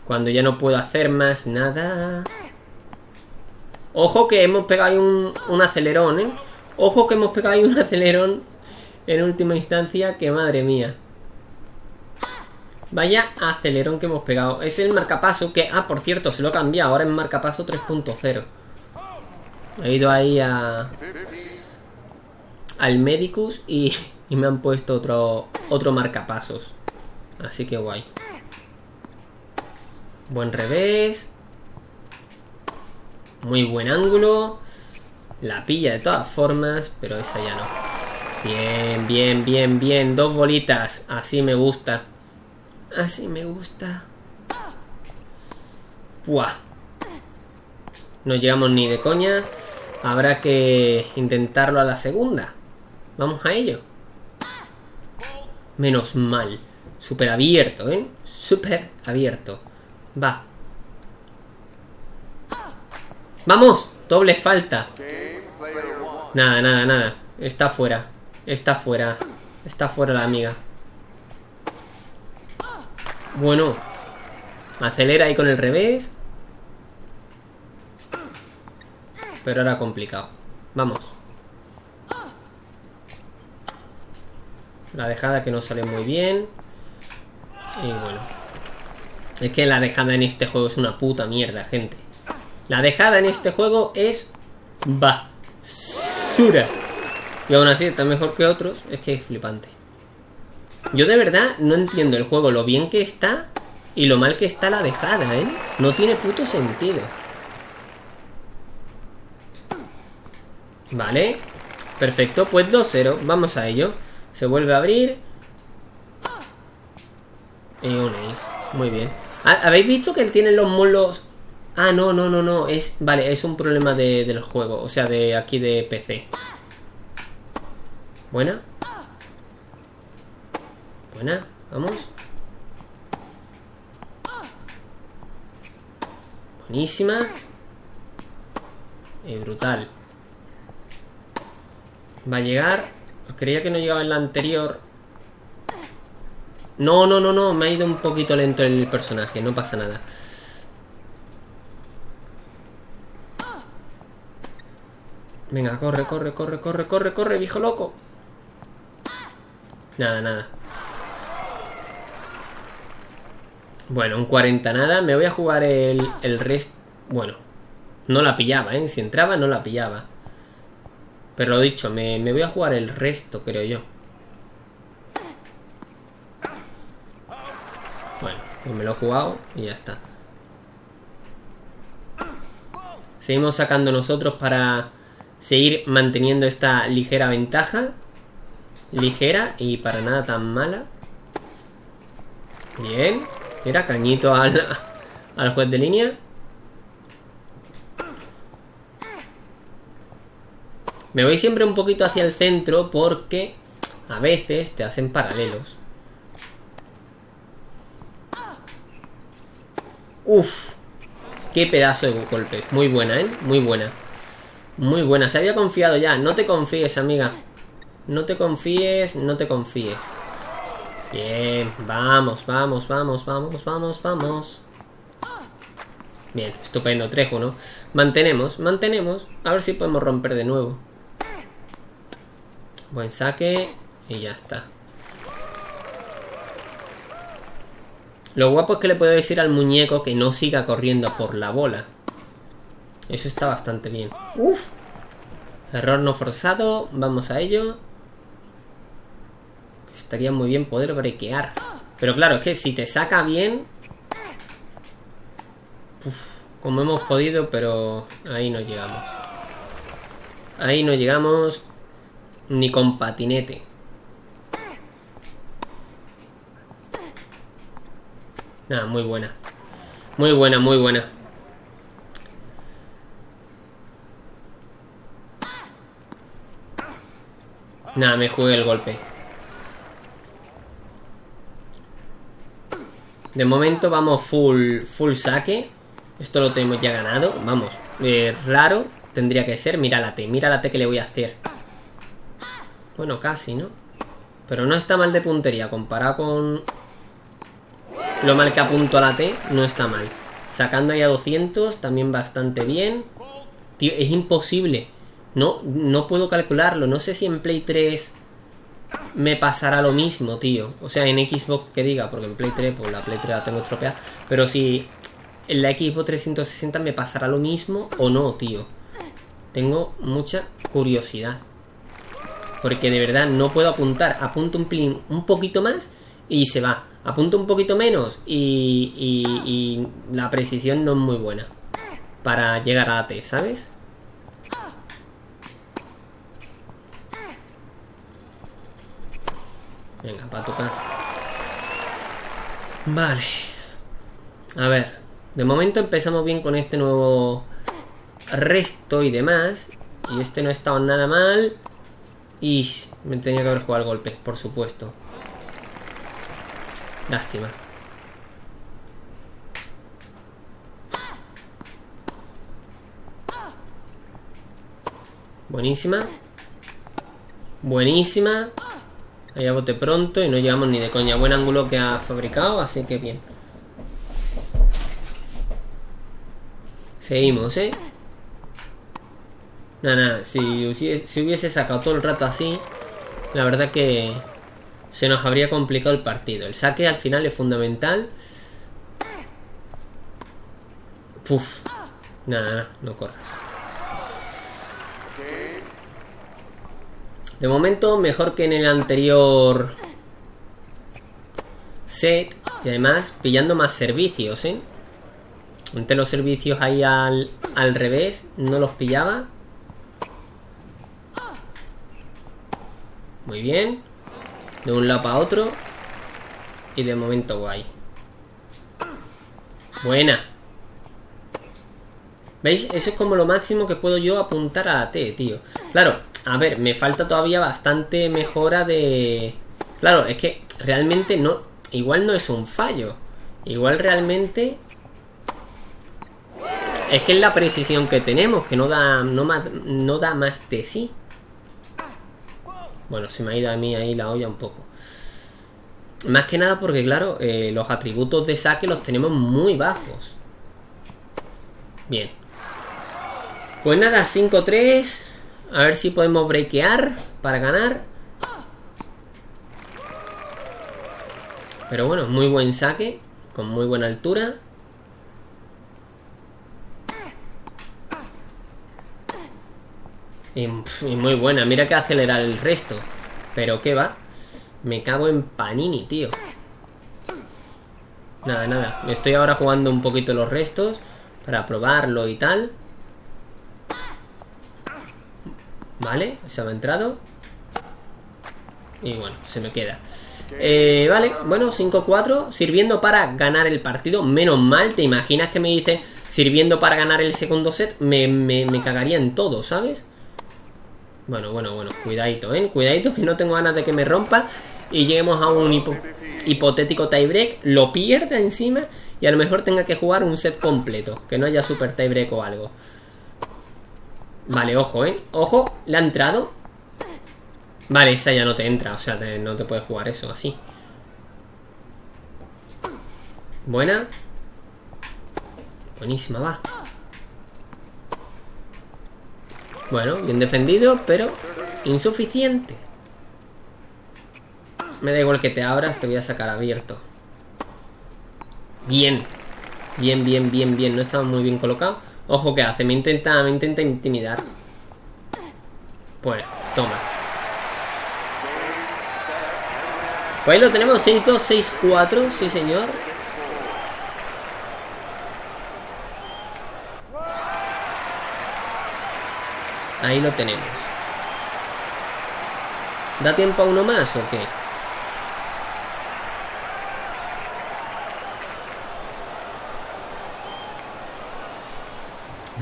Cuando ya no puedo hacer más nada. Ojo que hemos pegado ahí un, un acelerón, ¿eh? Ojo que hemos pegado ahí un (laughs) acelerón en última instancia, que madre mía. Vaya acelerón que hemos pegado. Es el marcapaso que... Ah, por cierto, se lo he cambiado. Ahora es marcapaso 3.0. He ido ahí a... Al Medicus y, y me han puesto otro, otro marcapasos. Así que guay. Buen revés. Muy buen ángulo. La pilla de todas formas, pero esa ya no. Bien, bien, bien, bien. Dos bolitas. Así me gusta. Así me gusta. Buah. No llegamos ni de coña. Habrá que intentarlo a la segunda. Vamos a ello. Menos mal. Súper abierto, ¿eh? Súper abierto. Va. ¡Vamos! Doble falta. Nada, nada, nada. Está fuera. Está fuera. Está fuera la amiga. Bueno. Acelera ahí con el revés. Pero ahora complicado. Vamos. La dejada que no sale muy bien. Y bueno. Es que la dejada en este juego es una puta mierda, gente. La dejada en este juego es basura. Y aún así está mejor que otros. Es que es flipante. Yo de verdad no entiendo el juego, lo bien que está y lo mal que está la dejada, ¿eh? No tiene puto sentido. Vale. Perfecto, pues 2-0. Vamos a ello. Se vuelve a abrir. Y un ace. Muy bien. Ah, ¿Habéis visto que él tiene los mulos? Ah, no, no, no, no. Es, vale, es un problema de, del juego. O sea, de aquí de PC. Buena. Buena, vamos. Buenísima. Y brutal. Va a llegar. Creía que no llegaba en la anterior. No, no, no, no. Me ha ido un poquito lento el personaje. No pasa nada. Venga, corre, corre, corre, corre, corre, corre, viejo loco. Nada, nada. Bueno, un 40 nada. Me voy a jugar el, el resto. Bueno, no la pillaba, ¿eh? Si entraba, no la pillaba. Pero lo dicho, me, me voy a jugar el resto, creo yo. Bueno, pues me lo he jugado y ya está. Seguimos sacando nosotros para seguir manteniendo esta ligera ventaja. Ligera y para nada tan mala. Bien. Mira, cañito al, (laughs) al juez de línea. Me voy siempre un poquito hacia el centro porque a veces te hacen paralelos. Uf, qué pedazo de golpe. Muy buena, ¿eh? Muy buena. Muy buena. Se había confiado ya. No te confíes, amiga. No te confíes, no te confíes. Bien, vamos, vamos, vamos, vamos, vamos, vamos. Bien, estupendo, Trejo, ¿no? Mantenemos, mantenemos. A ver si podemos romper de nuevo. Buen saque. Y ya está. Lo guapo es que le puedo decir al muñeco que no siga corriendo por la bola. Eso está bastante bien. Uf. Error no forzado. Vamos a ello. Estaría muy bien poder brequear. Pero claro, es que si te saca bien... como hemos podido, pero ahí no llegamos. Ahí no llegamos ni con patinete. Nada, muy buena. Muy buena, muy buena. Nada, me jugué el golpe. De momento vamos full, full saque. Esto lo tenemos ya ganado. Vamos, eh, raro tendría que ser. Mira la T, mira la T que le voy a hacer. Bueno, casi, ¿no? Pero no está mal de puntería. Comparado con lo mal que apunto a la T, no está mal. Sacando ahí a 200, también bastante bien. Tío, es imposible. No, no puedo calcularlo. No sé si en Play 3 me pasará lo mismo, tío. O sea, en Xbox que diga, porque en Play 3, pues la Play 3 la tengo estropeada. Pero si en la Xbox 360 me pasará lo mismo o no, tío. Tengo mucha curiosidad. Porque de verdad no puedo apuntar. Apunto un, un poquito más y se va. Apunto un poquito menos y, y la precisión no es muy buena. Para llegar a la T, ¿sabes? Venga, para tu casa. Vale. A ver. De momento empezamos bien con este nuevo resto y demás. Y este no ha estado nada mal. Y me tenía que haber jugado el golpe, por supuesto. Lástima. Buenísima. Buenísima. Allá bote pronto y no llegamos ni de coña. Buen ángulo que ha fabricado, así que bien. Seguimos, ¿eh? Nada, nada. Si hubiese sacado todo el rato así, la verdad que se nos habría complicado el partido. El saque al final es fundamental. Puf. Nada, nada, no corras. De momento, mejor que en el anterior set. Y además, pillando más servicios, ¿eh? Entre los servicios ahí al, al revés, no los pillaba. Muy bien. De un lado para otro. Y de momento guay. Buena. ¿Veis? Eso es como lo máximo que puedo yo apuntar a la T, tío. Claro, a ver, me falta todavía bastante mejora de... Claro, es que realmente no... Igual no es un fallo. Igual realmente... Es que es la precisión que tenemos, que no da, no, más, no da más de sí. Bueno, se me ha ido a mí ahí la olla un poco. Más que nada porque, claro, eh, los atributos de saque los tenemos muy bajos. Bien. Pues nada, 5-3. A ver si podemos breakear para ganar. Pero bueno, muy buen saque. Con muy buena altura. Y, muy buena. Mira que acelerar el resto. Pero qué va. Me cago en Panini, tío. Nada, nada. Estoy ahora jugando un poquito los restos. Para probarlo y tal. Vale, se me ha entrado. Y bueno, se me queda. Eh, vale, bueno, 5-4. Sirviendo para ganar el partido. Menos mal, ¿te imaginas que me dice sirviendo para ganar el segundo set? Me, me, cagaría en todo, ¿sabes? Bueno, bueno, bueno, cuidadito, ¿eh? Cuidadito que no tengo ganas de que me rompa y lleguemos a un hipotético tiebreak, lo pierda encima y a lo mejor tenga que jugar un set completo, que no haya super tiebreak o algo. Vale, ojo, ¿eh? Ojo, le ha entrado. Vale, esa ya no te entra, o sea, no te puedes jugar eso así. Buena. Buenísima, va. Bueno, bien defendido, pero insuficiente. Me da igual que te abras, te voy a sacar abierto. Bien. Bien, bien, bien, bien. No estaba muy bien colocado. Ojo, que hace? Me intenta, me intenta intimidar. Pues, toma. Pues ahí lo tenemos, 5, 6, 4, sí señor. Ahí lo tenemos. ¿Da tiempo a uno más o qué?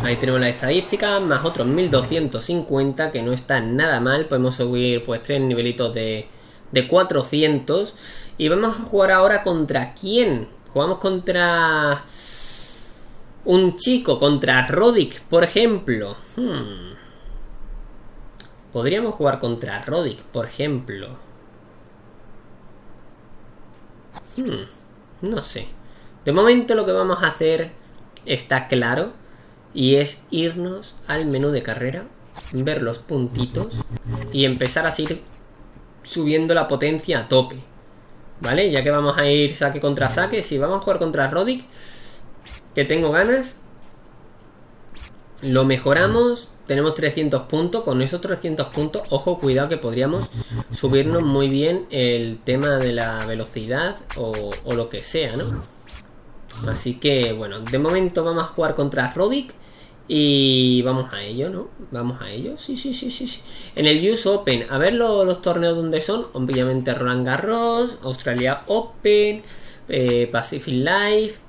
Ahí tenemos la estadística, más otros 1250, que no está nada mal. Podemos subir pues tres nivelitos de, de 400. Y vamos a jugar ahora contra quién. Jugamos contra un chico, contra Rodic, por ejemplo. Hmm. Podríamos jugar contra Rodic, por ejemplo. Hmm, no sé. De momento lo que vamos a hacer está claro. Y es irnos al menú de carrera, ver los puntitos y empezar a seguir subiendo la potencia a tope. ¿Vale? Ya que vamos a ir saque contra saque, si vamos a jugar contra Rodic, que tengo ganas, lo mejoramos, tenemos 300 puntos, con esos 300 puntos, ojo, cuidado que podríamos subirnos muy bien el tema de la velocidad o, lo que sea, ¿no? Así que, bueno, de momento vamos a jugar contra Rodic y vamos a ello, ¿no? Vamos a ello, sí, sí, sí, sí, sí. En el US Open, a ver los, torneos donde son, obviamente Roland Garros, Australia Open, eh, Pacific Life,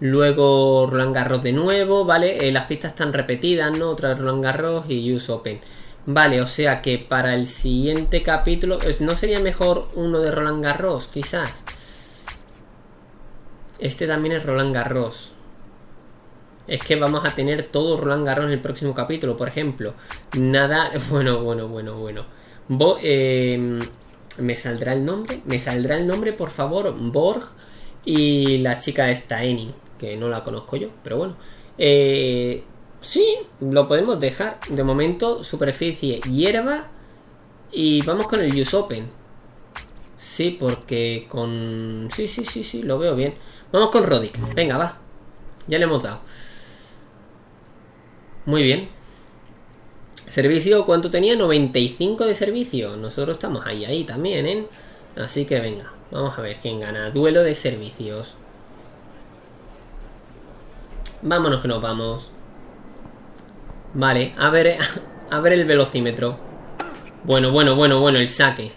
Luego Roland Garros de nuevo, ¿vale? Eh, las pistas están repetidas, ¿no? Otra vez Roland Garros y US Open. Vale, o sea que para el siguiente capítulo... ¿No sería mejor uno de Roland Garros, quizás? Este también es Roland Garros. Es que vamos a tener todo Roland Garros en el próximo capítulo, por ejemplo. Nada... (laughs) Bueno, bueno, bueno, bueno. Em, ¿Me saldrá el nombre? ¿Me saldrá el nombre, por favor? Borg y la chica Steining que no la conozco yo, pero bueno. Eh, sí, lo podemos dejar. De momento, superficie, hierba. Y vamos con el Use Open. Sí, porque con... Sí, sí, sí, sí, lo veo bien. Vamos con Rodic. Venga, va. Ya le hemos dado. Muy bien. Servicio, ¿cuánto tenía? 95 de servicio. Nosotros estamos ahí, ahí también, ¿eh? Así que venga, vamos a ver quién gana. Duelo de servicios. Vámonos que nos vamos. Vale, a ver, (laughs) a ver el velocímetro. Bueno, bueno, bueno, bueno, el saque.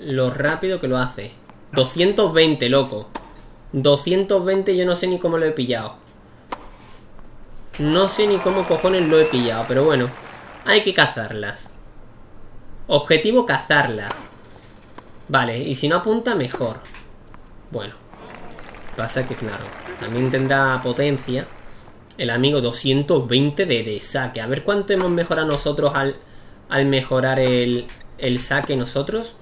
Lo rápido que lo hace. 220, loco. 220 yo no sé ni cómo lo he pillado. No sé ni cómo cojones lo he pillado, pero bueno. Hay que cazarlas. Objetivo cazarlas. Vale, y si no apunta, mejor. Bueno. Pasa que, claro, también tendrá potencia. El amigo 220 de, saque. A ver cuánto hemos mejorado nosotros al, al mejorar el, el saque nosotros.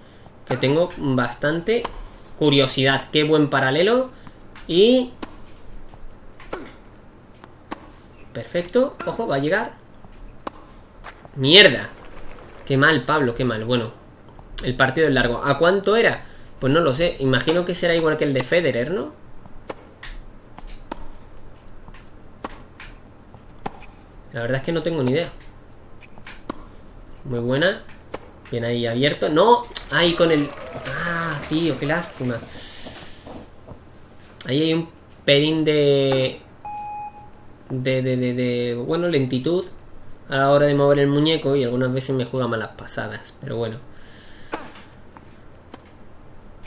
Que tengo bastante curiosidad. Qué buen paralelo. Y... Perfecto. Ojo, va a llegar. ¡Mierda! Qué mal, Pablo, qué mal. Bueno, el partido es largo. ¿A cuánto era? Pues no lo sé. Imagino que será igual que el de Federer, ¿no? La verdad es que no tengo ni idea. Muy buena. Bien ahí abierto. ¡No! Ahí con el... ¡Ah, tío! ¡Qué lástima! Ahí hay un pelín de... De, de, de, de... Bueno, lentitud. A la hora de mover el muñeco. Y algunas veces me juega malas pasadas. Pero bueno.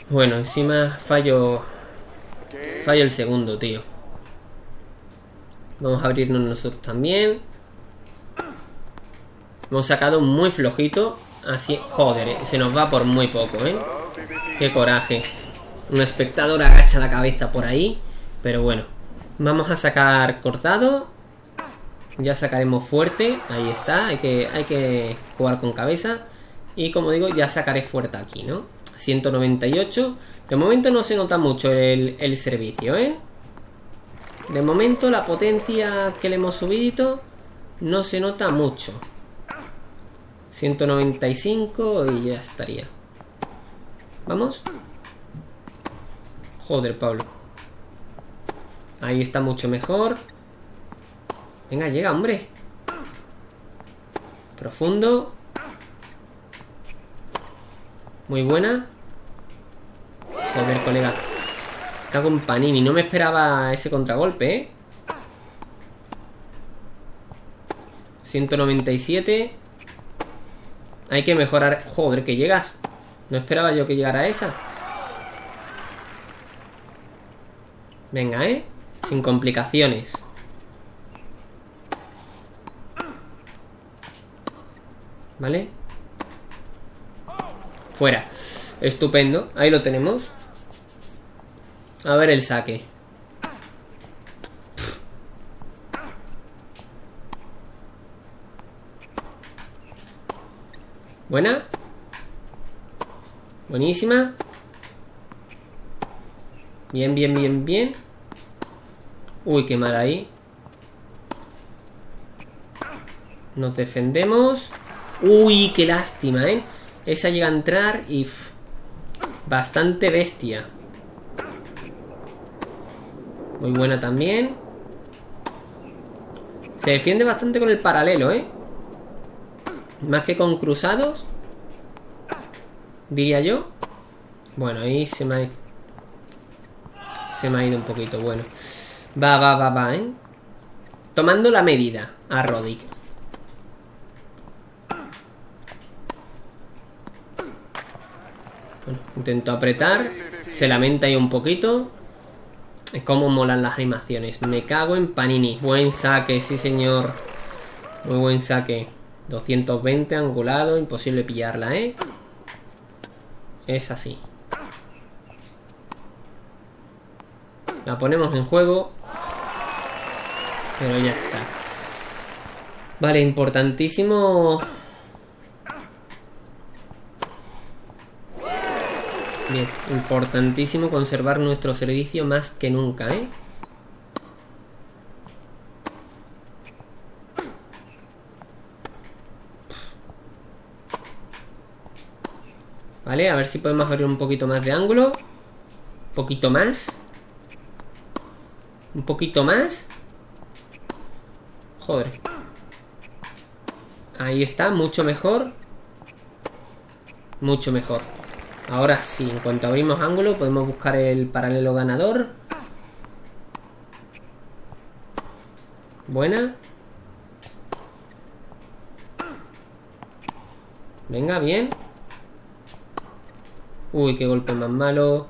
Bueno, encima fallo... Fallo el segundo, tío. Vamos a abrirnos nosotros también. Hemos sacado muy flojito. Así, joder, eh, se nos va por muy poco, ¿eh? Qué coraje. Un espectador agacha la cabeza por ahí. Pero bueno. Vamos a sacar cortado. Ya sacaremos fuerte. Ahí está. Hay que, hay que jugar con cabeza. Y como digo, ya sacaré fuerte aquí, ¿no? 198. De momento no se nota mucho el, el servicio, ¿eh? De momento la potencia que le hemos subido no se nota mucho. 195 y ya estaría. ¿Vamos? Joder, Pablo. Ahí está mucho mejor. Venga, llega, hombre. Profundo. Muy buena. Joder, colega. Cago en Panini. No me esperaba ese contragolpe, ¿eh? 197. Hay que mejorar... Joder, que llegas. No esperaba yo que llegara esa. Venga, ¿eh? Sin complicaciones. ¿Vale? Fuera. Estupendo. Ahí lo tenemos. A ver el saque. Buena. Buenísima. Bien, bien, bien, bien. Uy, qué mal ahí. Nos defendemos. Uy, qué lástima, ¿eh? Esa llega a entrar y... bastante bestia. Muy buena también. Se defiende bastante con el paralelo, ¿eh? Más que con cruzados. Diría yo. Bueno, ahí se me ha... Se me ha ido un poquito, bueno. Va, va, va, va, ¿eh? Tomando la medida a Rodic. Bueno, intento apretar. Se lamenta ahí un poquito. Es como molan las animaciones. Me cago en Panini. Buen saque, sí señor. Muy buen saque. 220 angulado. Imposible pillarla, ¿eh? Es así. La ponemos en juego. Pero ya está. Vale, importantísimo Bien, importantísimo conservar nuestro servicio más que nunca, ¿eh? Vale, a ver si podemos abrir un poquito más de ángulo. Un poquito más. Un poquito más. Joder. Ahí está, mucho mejor. Mucho mejor. Ahora sí, en cuanto abrimos ángulo podemos buscar el paralelo ganador. Buena. Venga, bien. Uy, qué golpe más malo.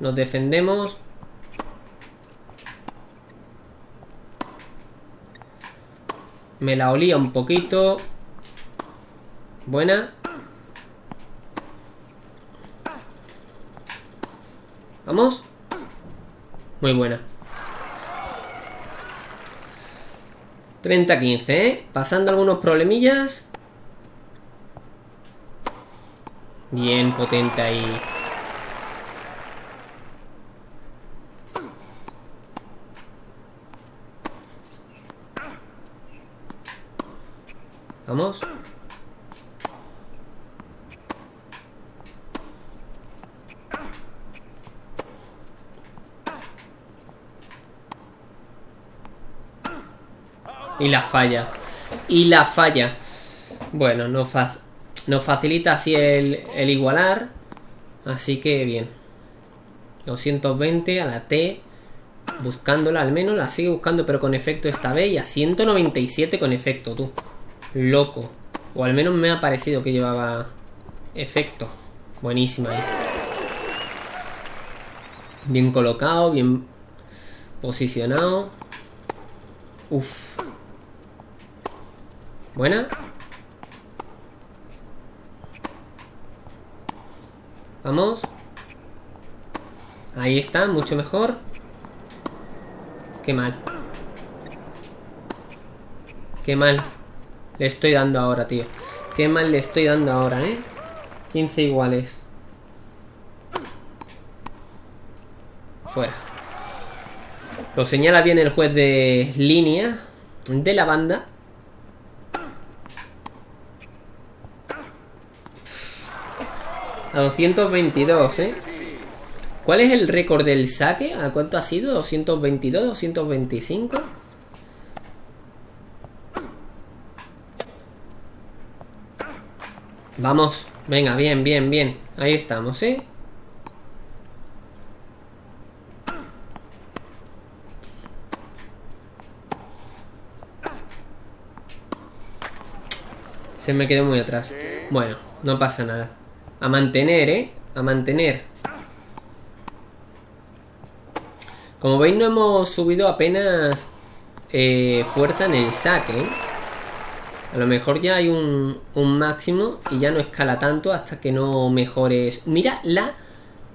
Nos defendemos. Me la olía un poquito. Buena. Vamos. Muy buena. 30-15, ¿eh? Pasando algunos problemillas. Bien potente ahí. Vamos. Y la falla. Y la falla. Bueno, no nos facilita así el, el igualar. Así que bien. 220 a la T. Buscándola al menos. La sigue buscando pero con efecto esta vez. Y a 197 con efecto, tú. Loco. O al menos me ha parecido que llevaba efecto. Buenísima ahí. Bien colocado, bien posicionado. Uf. Buena. Vamos. Ahí está, mucho mejor. Qué mal. Qué mal. Le estoy dando ahora, tío. Qué mal le estoy dando ahora, ¿eh? 15 iguales. Fuera. Lo señala bien el juez de línea de la banda. A 222, ¿eh? ¿Cuál es el récord del saque? ¿A cuánto ha sido? ¿222? ¿225? Vamos, venga, bien, bien, bien Ahí estamos, ¿eh? Se me quedó muy atrás Bueno, no pasa nada a mantener, ¿eh? A mantener. Como veis no hemos subido apenas eh, fuerza en el saque. ¿eh? A lo mejor ya hay un, un, máximo y ya no escala tanto hasta que no mejores. Mira la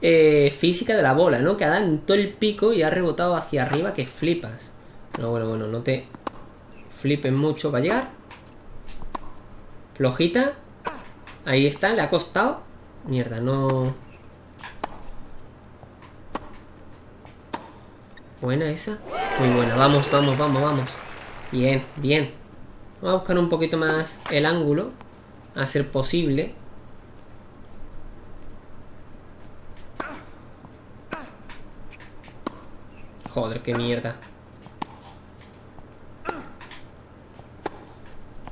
eh, física de la bola, ¿no? Que ha dado en todo el pico y ha rebotado hacia arriba que flipas. No, bueno, bueno, no te flipes mucho. ¿Va a llegar? Flojita. Ahí está, le ha costado. Mierda, no... Buena esa. Muy buena. Vamos, vamos, vamos, vamos. Bien, bien. Vamos a buscar un poquito más el ángulo. A ser posible. Joder, qué mierda.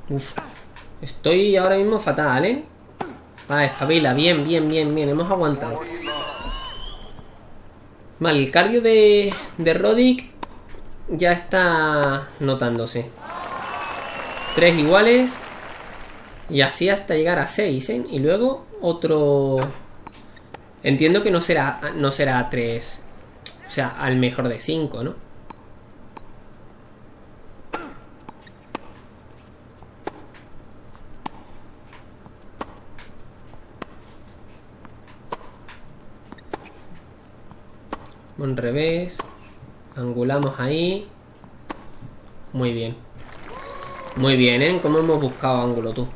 Uf. Estoy ahora mismo fatal, ¿eh? Vale, espabila. Bien, bien, bien, bien. Hemos aguantado. Vale, el cardio de, de Rodic ya está notándose. Tres iguales. Y así hasta llegar a seis, ¿eh? Y luego otro... Entiendo que no será, no será tres. O sea, al mejor de cinco, ¿no? Un revés. Angulamos ahí. Muy bien. Muy bien, ¿eh? ¿Cómo hemos buscado ángulo tú?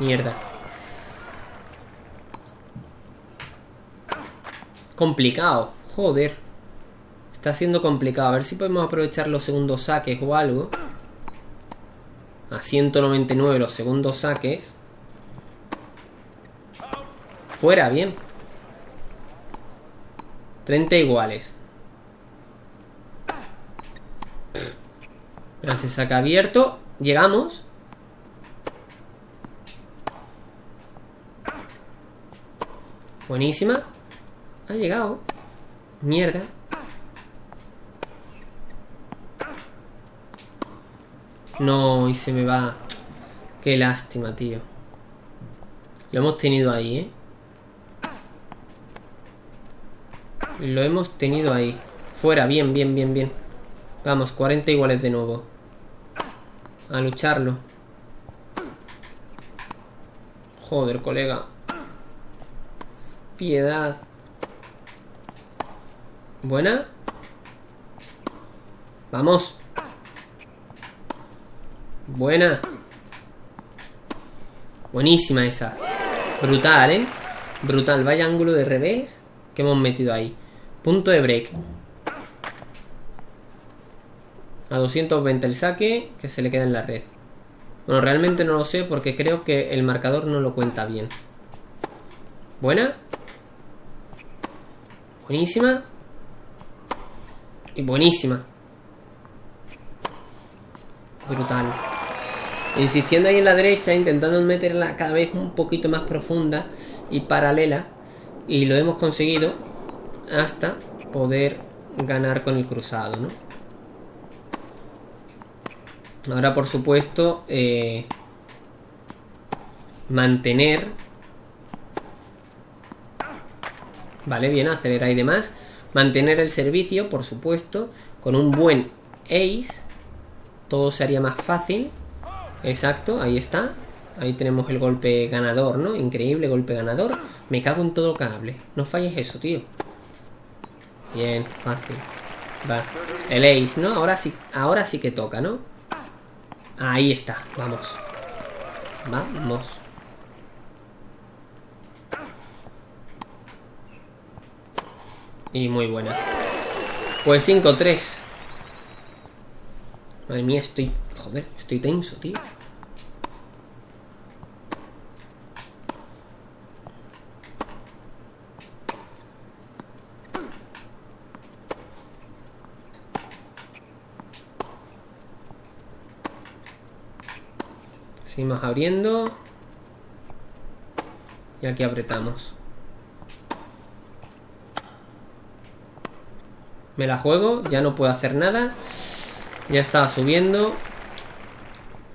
Mierda. Complicado. Joder. Está siendo complicado. A ver si podemos aprovechar los segundos saques o algo. A 199 los segundos saques. Fuera, bien. 30 iguales. Ya se saca abierto. Llegamos. Buenísima. Ha llegado. Mierda. No, y se me va. Qué lástima, tío. Lo hemos tenido ahí, ¿eh? Lo hemos tenido ahí. Fuera, bien, bien, bien, bien. Vamos, 40 iguales de nuevo. A lucharlo. Joder, colega. Piedad. Buena. Vamos. Buena. Buenísima esa. Brutal, ¿eh? Brutal. Vaya ángulo de revés que hemos metido ahí. Punto de break. A 220 el saque, que se le queda en la red. Bueno, realmente no lo sé porque creo que el marcador no lo cuenta bien. Buena. Buenísima. Y buenísima. Brutal. Insistiendo ahí en la derecha, intentando meterla cada vez un poquito más profunda y paralela. Y lo hemos conseguido hasta poder ganar con el cruzado, ¿no? Ahora, por supuesto, eh, mantener... Vale, bien, acelerar y demás. Mantener el servicio, por supuesto, con un buen ace. Todo sería más fácil. Exacto, ahí está. Ahí tenemos el golpe ganador, ¿no? Increíble golpe ganador. Me cago en todo cable. No falles eso, tío. Bien, fácil. Va. El ace, ¿no? Ahora sí, ahora sí que toca, ¿no? Ahí está, vamos. Vamos. Y muy buena. Pues 5-3. Madre mía, estoy... Joder, estoy tenso, tío. Seguimos abriendo. Y aquí apretamos. Me la juego, ya no puedo hacer nada. Ya estaba subiendo.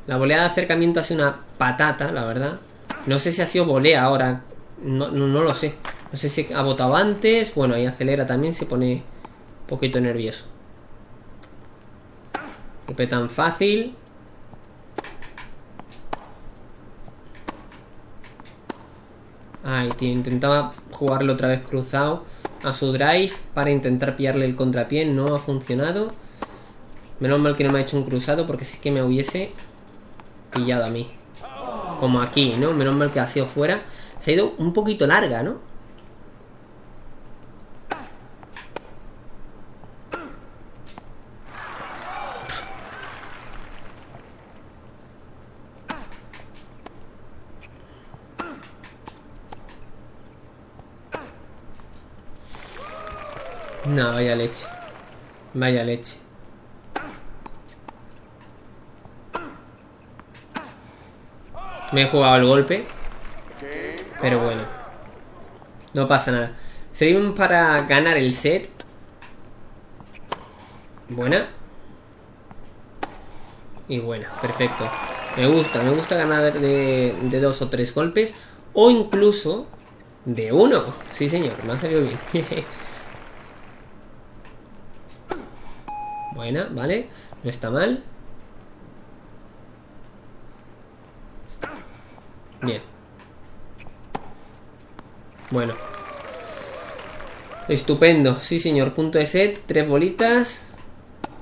La volea de acercamiento ha sido una patata, la verdad. No sé si ha sido volea ahora. No, no, lo sé. No sé si ha votado antes. Bueno, ahí acelera también, se pone un poquito nervioso. Golpe tan fácil. Ahí, tío, intentaba jugarlo otra vez cruzado a su drive para intentar pillarle el contrapié. No ha funcionado. Menos mal que no me ha hecho un cruzado porque sí que me hubiese pillado a mí. Como aquí, ¿no? Menos mal que ha sido fuera. Se ha ido un poquito larga, ¿no? No, vaya leche. Vaya leche. Me he jugado el golpe. Pero bueno. No pasa nada. Seguimos para ganar el set. Buena. Y buena, perfecto. Me gusta, me gusta ganar de, de dos o tres golpes. O incluso de uno. Sí, señor, me ha salido bien. (laughs) Buena, vale. No está mal. Bien. Bueno. Estupendo. Sí, señor. Punto de set. Tres bolitas.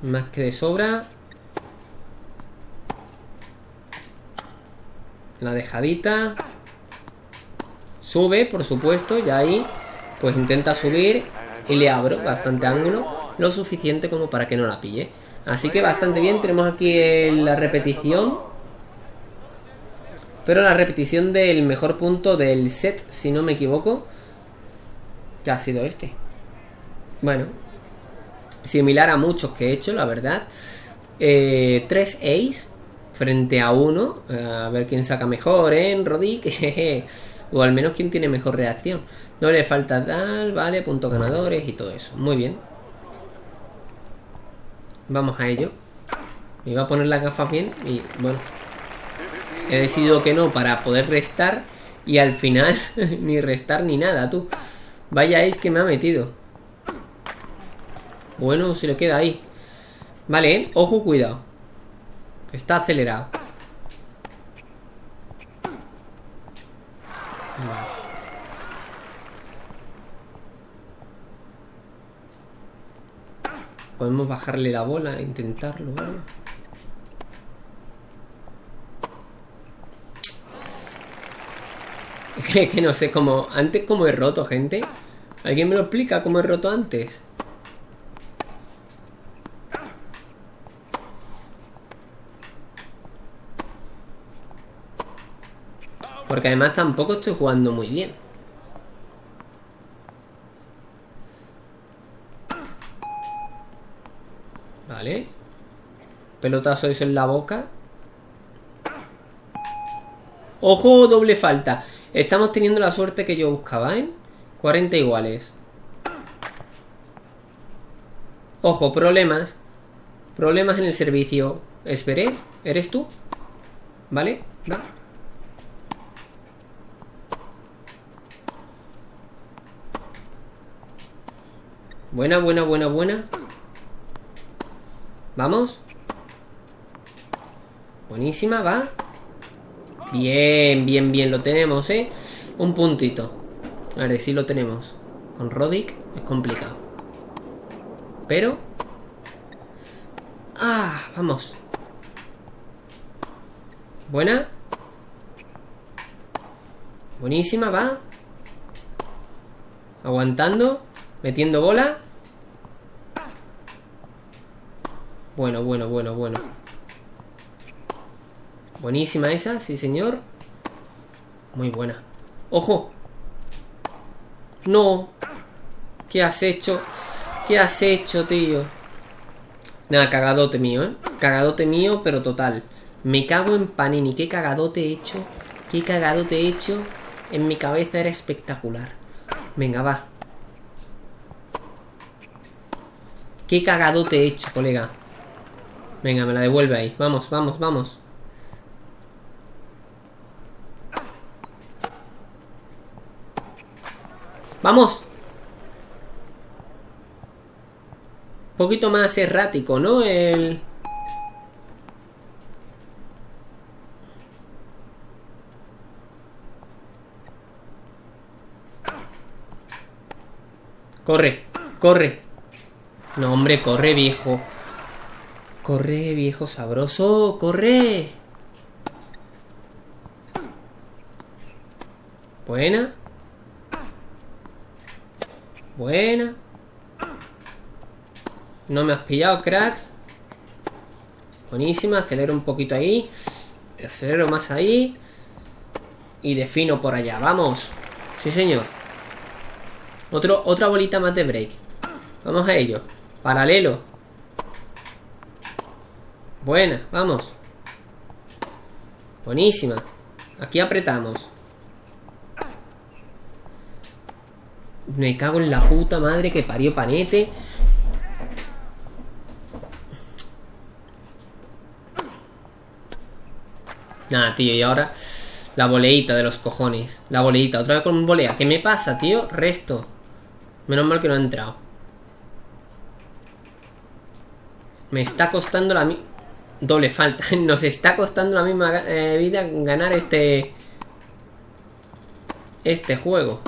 Más que de sobra. La dejadita. Sube, por supuesto. Ya ahí. Pues intenta subir. Y le abro bastante ángulo. Lo suficiente como para que no la pille. Así que bastante bien. Tenemos aquí la repetición. Pero la repetición del mejor punto del set, si no me equivoco, que ha sido este. Bueno, similar a muchos que he hecho, la verdad. Eh, tres ace frente a uno. Eh, a ver quién saca mejor, ¿eh? Rodic. (laughs) o al menos quién tiene mejor reacción. No le falta tal, vale, puntos ganadores y todo eso. Muy bien. Vamos a ello. Me iba a poner las gafas bien y bueno, He decidido que no para poder restar y al final (laughs) ni restar ni nada, tú. Vaya es que me ha metido. Bueno, se le queda ahí. Vale, ¿eh? ojo, cuidado. Está acelerado. Podemos bajarle la bola e intentarlo, ¿vale? (laughs) que, que no sé cómo... Antes cómo he roto, gente. ¿Alguien me lo explica cómo he roto antes? Porque además tampoco estoy jugando muy bien. Vale. Pelotazo eso en la boca. ¡Ojo! Doble falta. Estamos teniendo la suerte que yo buscaba, ¿eh? 40 iguales. Ojo, problemas. Problemas en el servicio. Esperé, ¿eres tú? ¿Vale? ¿Va? Buena, buena, buena, buena. Vamos. Buenísima, va. Bien, bien, bien, lo tenemos, ¿eh? Un puntito. A ver, si lo tenemos. Con Rodic es complicado. Pero... Ah, vamos. Buena. Buenísima, va. Aguantando. Metiendo bola. Bueno, bueno, bueno, bueno. Buenísima esa, sí señor. Muy buena. ¡Ojo! ¡No! ¿Qué has hecho? ¿Qué has hecho, tío? Nada, cagadote mío, ¿eh? Cagadote mío, pero total. Me cago en Panini. ¿Qué cagadote he hecho? ¿Qué cagadote he hecho? En mi cabeza era espectacular. Venga, va. ¿Qué cagadote he hecho, colega? Venga, me la devuelve ahí. Vamos, vamos, vamos. ¡Vamos! Un poquito más errático, ¿no? El... Corre, corre. No, hombre, corre, viejo. Corre, viejo sabroso, corre. Buena. Buena. No me has pillado, crack. Buenísima, acelero un poquito ahí. Acelero más ahí. Y defino por allá, vamos. Sí, señor. Otra bolita más de break. Vamos a ello. Paralelo. Buena, vamos. Buenísima. Aquí apretamos. Me cago en la puta madre que parió Panete. Nada, tío, y ahora la boleita de los cojones. La boleita, otra vez con un bolea. ¿Qué me pasa, tío? Resto. Menos mal que no ha entrado. Me está costando la misma... Doble falta. (laughs) Nos está costando la misma eh, vida ganar este... Este juego.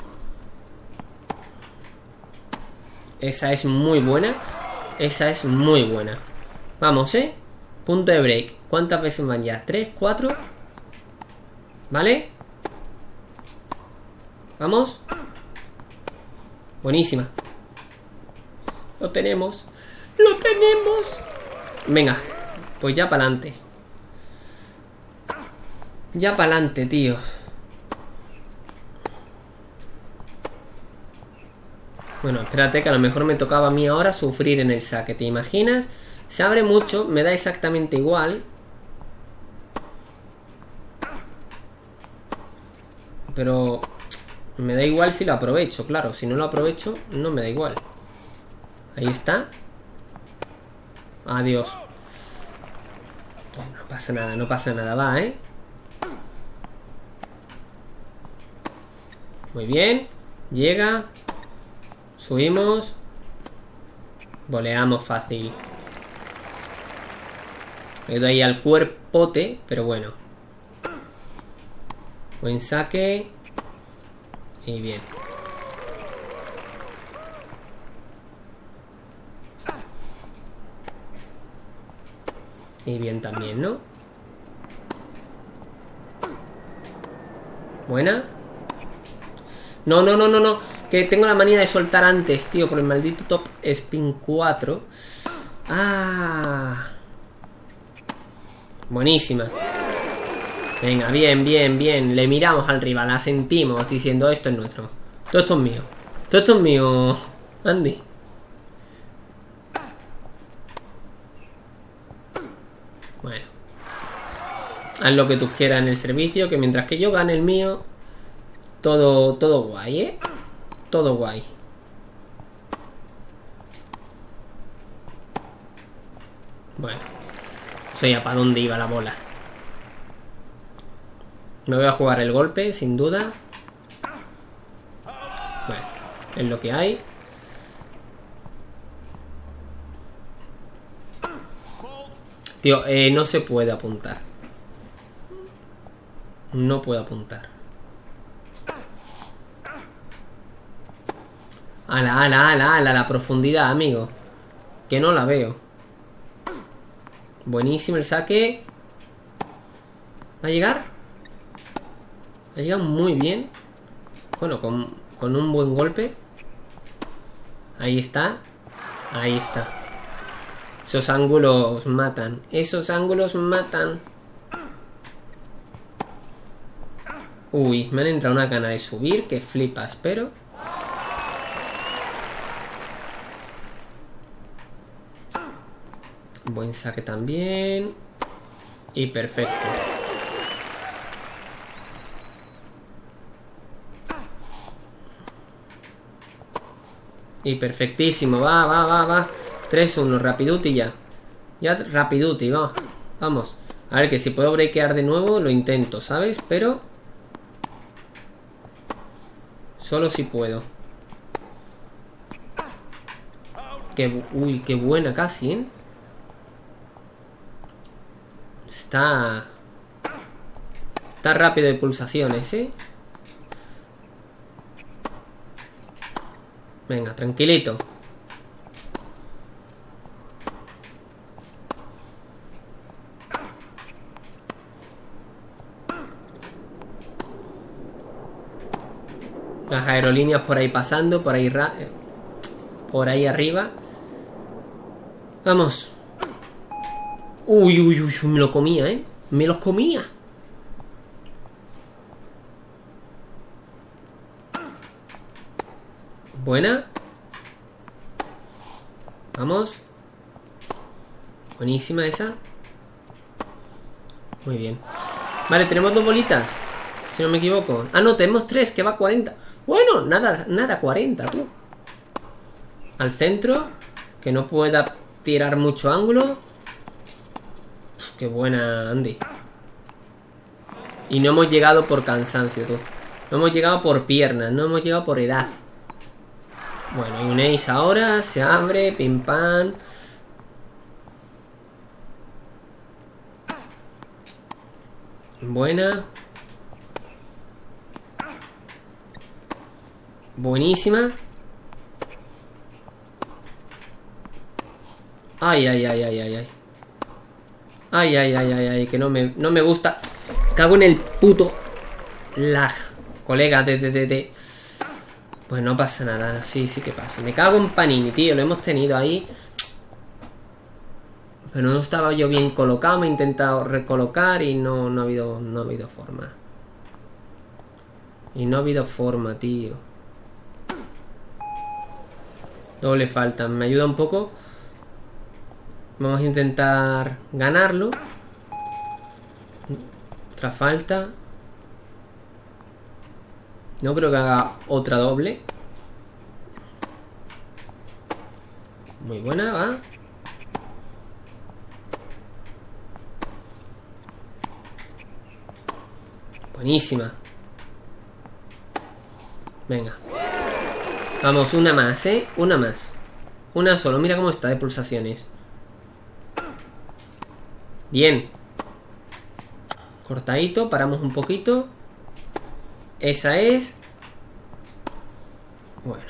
Esa es muy buena. Esa es muy buena. Vamos, ¿eh? Punto de break. ¿Cuántas veces van ya? ¿Tres? ¿Cuatro? ¿Vale? ¿Vamos? Buenísima. Lo tenemos. ¡Lo tenemos! Venga, pues ya para adelante. Ya para adelante, tío. Bueno, espérate que a lo mejor me tocaba a mí ahora sufrir en el saque. ¿Te imaginas? Se abre mucho, me da exactamente igual. Pero me da igual si lo aprovecho, claro. Si no lo aprovecho, no me da igual. Ahí está. Adiós. Pasa nada, no pasa nada. Va, ¿eh? Muy bien. Llega. Subimos. Voleamos fácil. Le doy ahí al cuerpote, pero bueno. Buen saque. Y bien. Y bien también, ¿no? Buena. No, no, no, no, no. Que tengo la manía de soltar antes, tío, por el maldito top spin 4. Ah. Buenísima. Venga, bien, bien, bien. Le miramos al rival, la sentimos diciendo esto es nuestro. Todo esto es mío. Todo esto es mío, Andy. Bueno. Haz lo que tú quieras en el servicio, que mientras que yo gane el mío, todo, todo guay, ¿eh? Todo guay. Bueno. Soy a para dónde iba la bola. Me voy a jugar el golpe, sin duda. Bueno, es lo que hay. Tío, eh, no se puede apuntar. No puedo apuntar. Ala, ala, ala, ala, la profundidad, amigo. Que no la veo. Buenísimo el saque. ¿Va a llegar? Ha llegado muy bien. Bueno, con, con un buen golpe. Ahí está. Ahí está. Esos ángulos matan. Esos ángulos matan. Uy, me han entrado una gana de subir que flipas, pero... Buen saque también. Y perfecto. Y perfectísimo, va, va, va, va 3-1, rapiduti ya Ya rapiduti, va Vamos A ver, que si puedo breakear de nuevo Lo intento, ¿sabes? Pero Solo si puedo que, Uy, qué buena casi, ¿eh? Está... Está rápido de pulsaciones, ¿eh? Venga, tranquilito. Las aerolíneas por ahí pasando, por ahí por ahí arriba. Vamos. Uy, uy, uy, me lo comía, ¿eh? Me los comía. Buena. Vamos. Buenísima esa. Muy bien. Vale, tenemos dos bolitas. Si no me equivoco. Ah, no, tenemos tres, que va a 40. Bueno, nada, nada, 40, tú. Al centro. Que no pueda tirar mucho ángulo. qué buena, Andy. Y no hemos llegado por cansancio, tú. No hemos llegado por piernas, no hemos llegado por edad. Bueno, hay un ace ahora, se abre, pim pam. Buena. Buenísima. Ay, ay, ay, ay, ay, ay. Ay, ay, ay, ay, ay, que no me, no me gusta. Cago en el puto lag. Colega, de, de, de, de. Pues no pasa nada, sí, sí que pasa. Me cago en Panini, tío, lo hemos tenido ahí. Pero no estaba yo bien colocado, me he intentado recolocar y no, no, ha, habido, no ha habido forma. Y no ha habido forma, tío. Doble falta, me ayuda un poco. Vamos a intentar ganarlo. Otra falta. No creo que haga otra doble. Muy buena, va. Buenísima. Venga. Vamos, una más, ¿eh? Una más. Una solo. Mira cómo está de pulsaciones. Bien. Cortadito. Paramos un poquito. Esa es. Bueno.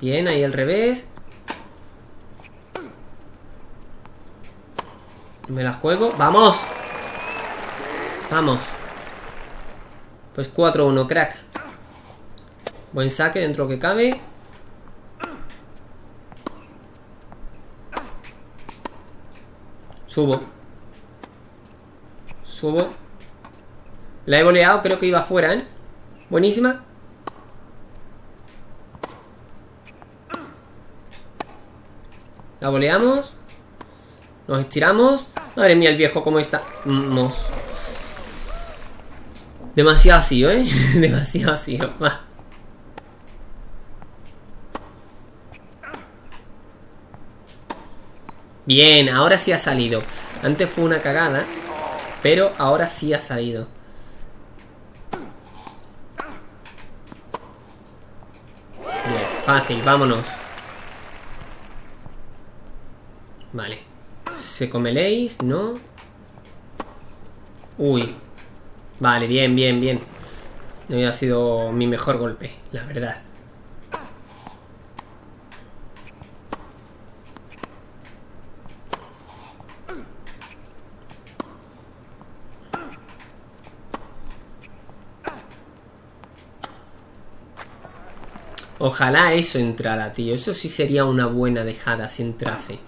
Bien, ahí al revés. Me la juego. ¡Vamos! Vamos. Pues 4-1, crack. Buen saque dentro que cabe. Subo. Subo. La he boleado, creo que iba afuera, ¿eh? Buenísima. La boleamos. Nos estiramos. Madre mía, el viejo, cómo está. Demasiado así, ¿eh? (laughs) Demasiado así. Bien, ahora sí ha salido. Antes fue una cagada, pero ahora sí ha salido. Fácil, vámonos. Vale. ¿Se comeléis? ¿No? Uy, Vale, bien, bien, bien. No ha sido mi mejor golpe, la verdad. Ojalá eso entrara, tío. Eso sí sería una buena dejada si entrase.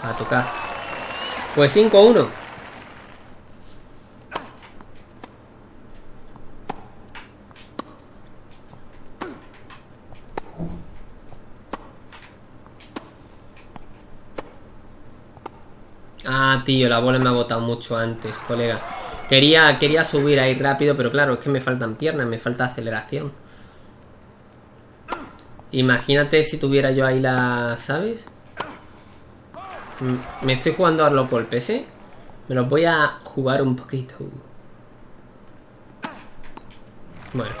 A tu casa. Pues 5-1. Ah, tío, la bola me ha botado mucho antes, colega. Quería, quería subir ahí rápido, pero claro, es que me faltan piernas, me falta aceleración. Imagínate si tuviera yo ahí la... ¿Sabes? Me estoy jugando a los golpes, ¿eh? Me los voy a jugar un poquito. Bueno.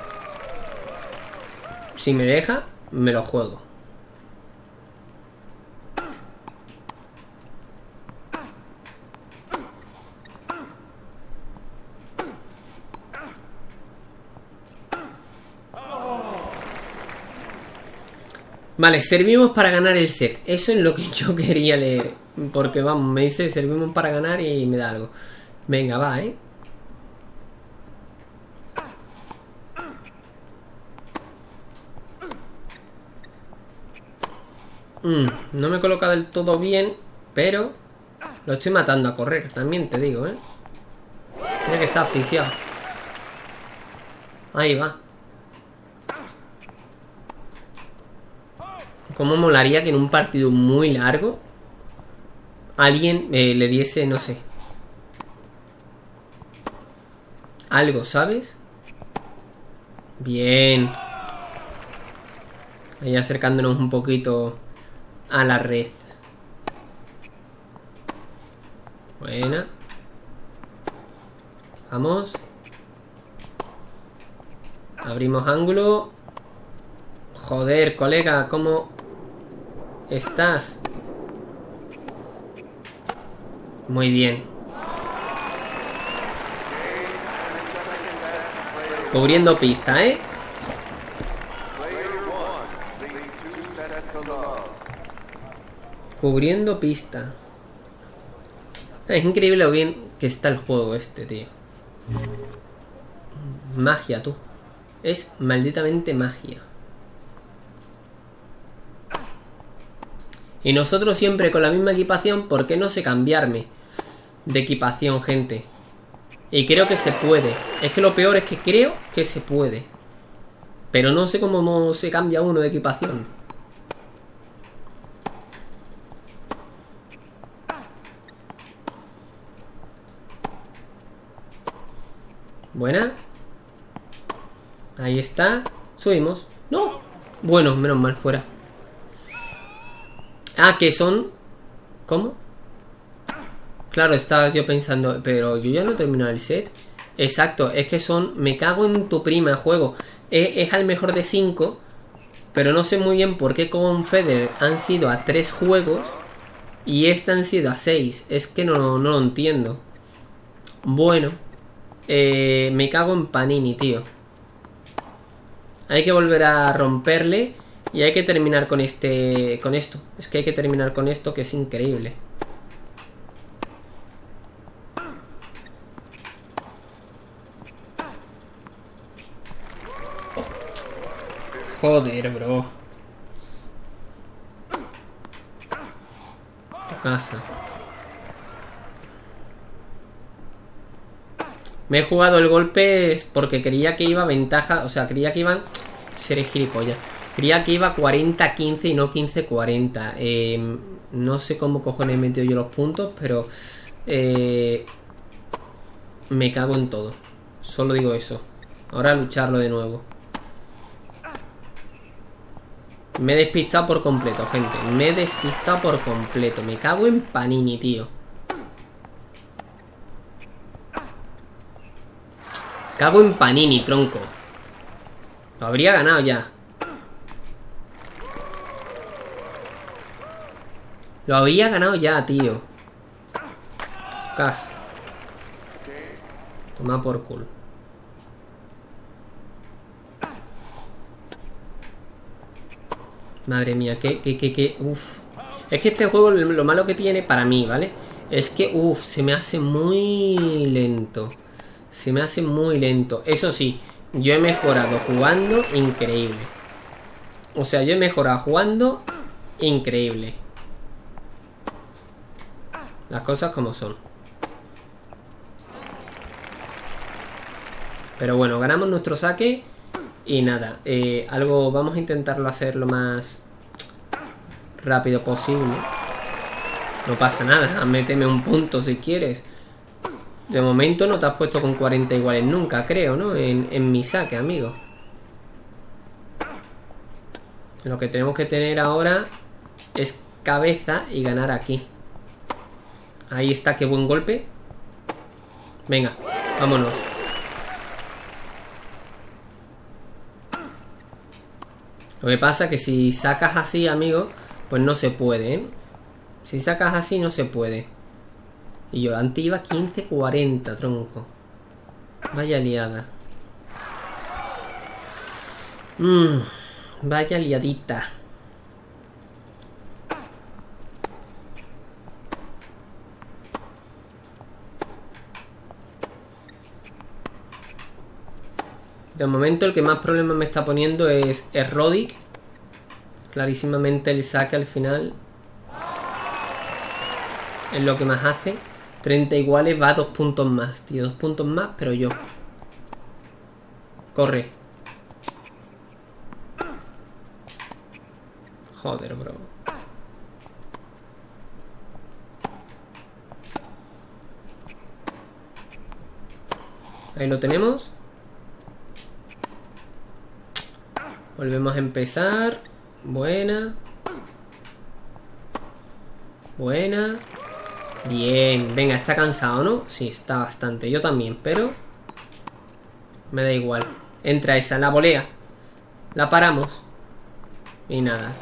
Si me deja, me lo juego. Vale, servimos para ganar el set. Eso es lo que yo (laughs) quería leer. Porque vamos, me dice servimos para ganar y me da algo. Venga, va, ¿eh? Mm, no me coloca del todo bien, pero lo estoy matando a correr, también te digo, ¿eh? Tiene que estar asfixiado. Ahí va. ¿Cómo molaría que en un partido muy largo alguien eh, le diese, no sé, algo, ¿sabes? Bien. Ahí acercándonos un poquito a la red. Buena. Vamos. Abrimos ángulo. Joder, colega, ¿cómo estás? Muy bien. Cubriendo pista, ¿eh? Cubriendo pista. Es increíble lo bien que está el juego este, tío. Magia, tú. Es malditamente magia. Y nosotros siempre con la misma equipación, ¿por qué no sé cambiarme de equipación, gente? Y creo que se puede. Es que lo peor es que creo que se puede. Pero no sé cómo no se cambia uno de equipación. Buena. Ahí está. Subimos. ¡No! Bueno, menos mal fuera. Ah, que son... ¿Cómo? Claro, estaba yo pensando, pero yo ya no he terminado el set. Exacto, es que son... Me cago en tu prima, juego. Es, es al mejor de 5. Pero no sé muy bien por qué con Feder han sido a 3 juegos. Y este han sido a 6. Es que no, no lo entiendo. Bueno. Eh, me cago en Panini, tío. Hay que volver a romperle. Y hay que terminar con este... Con esto. Es que hay que terminar con esto que es increíble. Joder, bro. Tu casa. Me he jugado el golpe porque creía que iba ventaja, o sea, creía que iban... Seré gilipollas. Creía que iba 40-15 y no 15-40. Eh, no sé cómo cojones he metido yo los puntos, pero... Eh, me cago en todo. Solo digo eso. Ahora lucharlo de nuevo. Me he despistado por completo, gente. Me he despistado por completo. Me cago en Panini, tío. Cago en Panini, tronco. Lo habría ganado ya. Lo habría ganado ya, tío. Casi. Toma por culo. Madre mía, que, que, que, que, uff. Es que este juego lo malo que tiene para mí, ¿vale? Es que, uff, se me hace muy lento. Se me hace muy lento. Eso sí, yo he mejorado jugando increíble. O sea, yo he mejorado jugando increíble. Las cosas como son. Pero bueno, ganamos nuestro saque. Y nada, eh, algo vamos a intentarlo hacer lo más rápido posible. No pasa nada, (laughs) méteme un punto si quieres. De momento no te has puesto con 40 iguales nunca, creo, ¿no? En, mi saque, amigo. Lo que tenemos que tener ahora es cabeza y ganar aquí. Ahí está, qué buen golpe. Venga, vámonos. Lo que pasa es que si sacas así, amigo, pues no se puede, ¿eh? Si sacas así, no se puede. Y yo, antes iba 15-40, tronco. Vaya liada. Mmm, vaya liadita. De momento el que más problemas me está poniendo es, es. Clarísimamente el saque al final es lo que más hace. 30 iguales va dos puntos más, tío. Dos puntos más, pero yo. Corre. Joder, bro. Ahí lo tenemos. Volvemos a empezar. Buena. Buena. Bien. Venga, está cansado, ¿no? Sí, está bastante. Yo también, pero... Me da igual. Entra esa, la volea. La paramos. Y nada.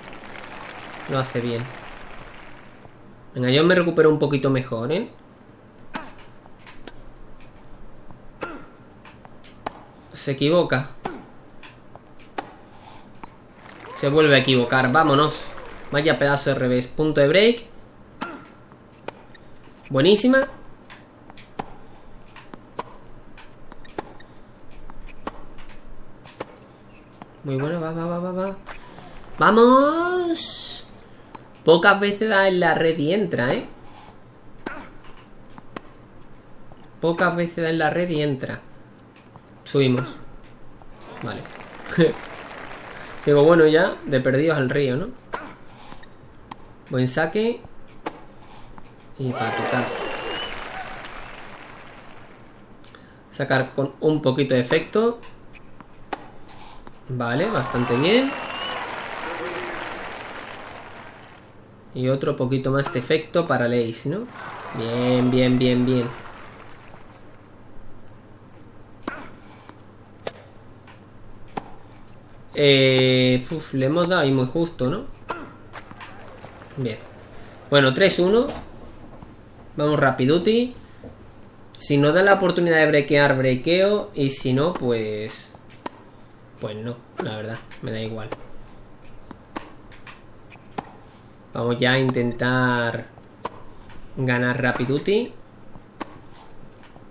Lo hace bien. Venga, yo me recupero un poquito mejor, ¿eh? Se equivoca. Se vuelve a equivocar. Vámonos. Vaya pedazo de revés. Punto de break. Buenísima. Muy bueno, va, va, va, va, va. ¡Vamos! Pocas veces da en la red y entra, ¿eh? Pocas veces da en la red y entra. Subimos. Vale. (laughs) Digo, bueno, ya, de perdidos al río, ¿no? Buen saque. Y para tu casa. Sacar con un poquito de efecto. Vale, bastante bien. Y otro poquito más de efecto para Lace, ¿no? Bien, bien, bien, bien. Eh, le hemos dado ahí muy justo, ¿no? Bien. Bueno, 3-1. Vamos rapiduti. Si nos da la oportunidad de brequear, brequeo. Y si no, pues... Pues no, la verdad. Me da igual. Vamos ya a intentar ganar Rapiduti.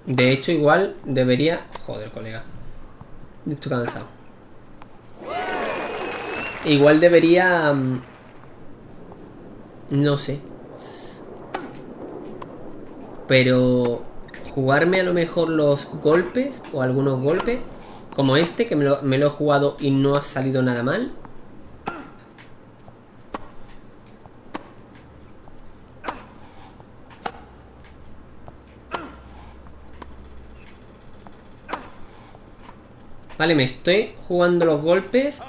De hecho, igual debería... Joder, colega. Estoy cansado. Igual debería... Mm, no sé. Pero... Jugarme a lo mejor los golpes o algunos golpes. Como este, que me lo, me lo he jugado y no ha salido nada mal. Vale, me estoy jugando los golpes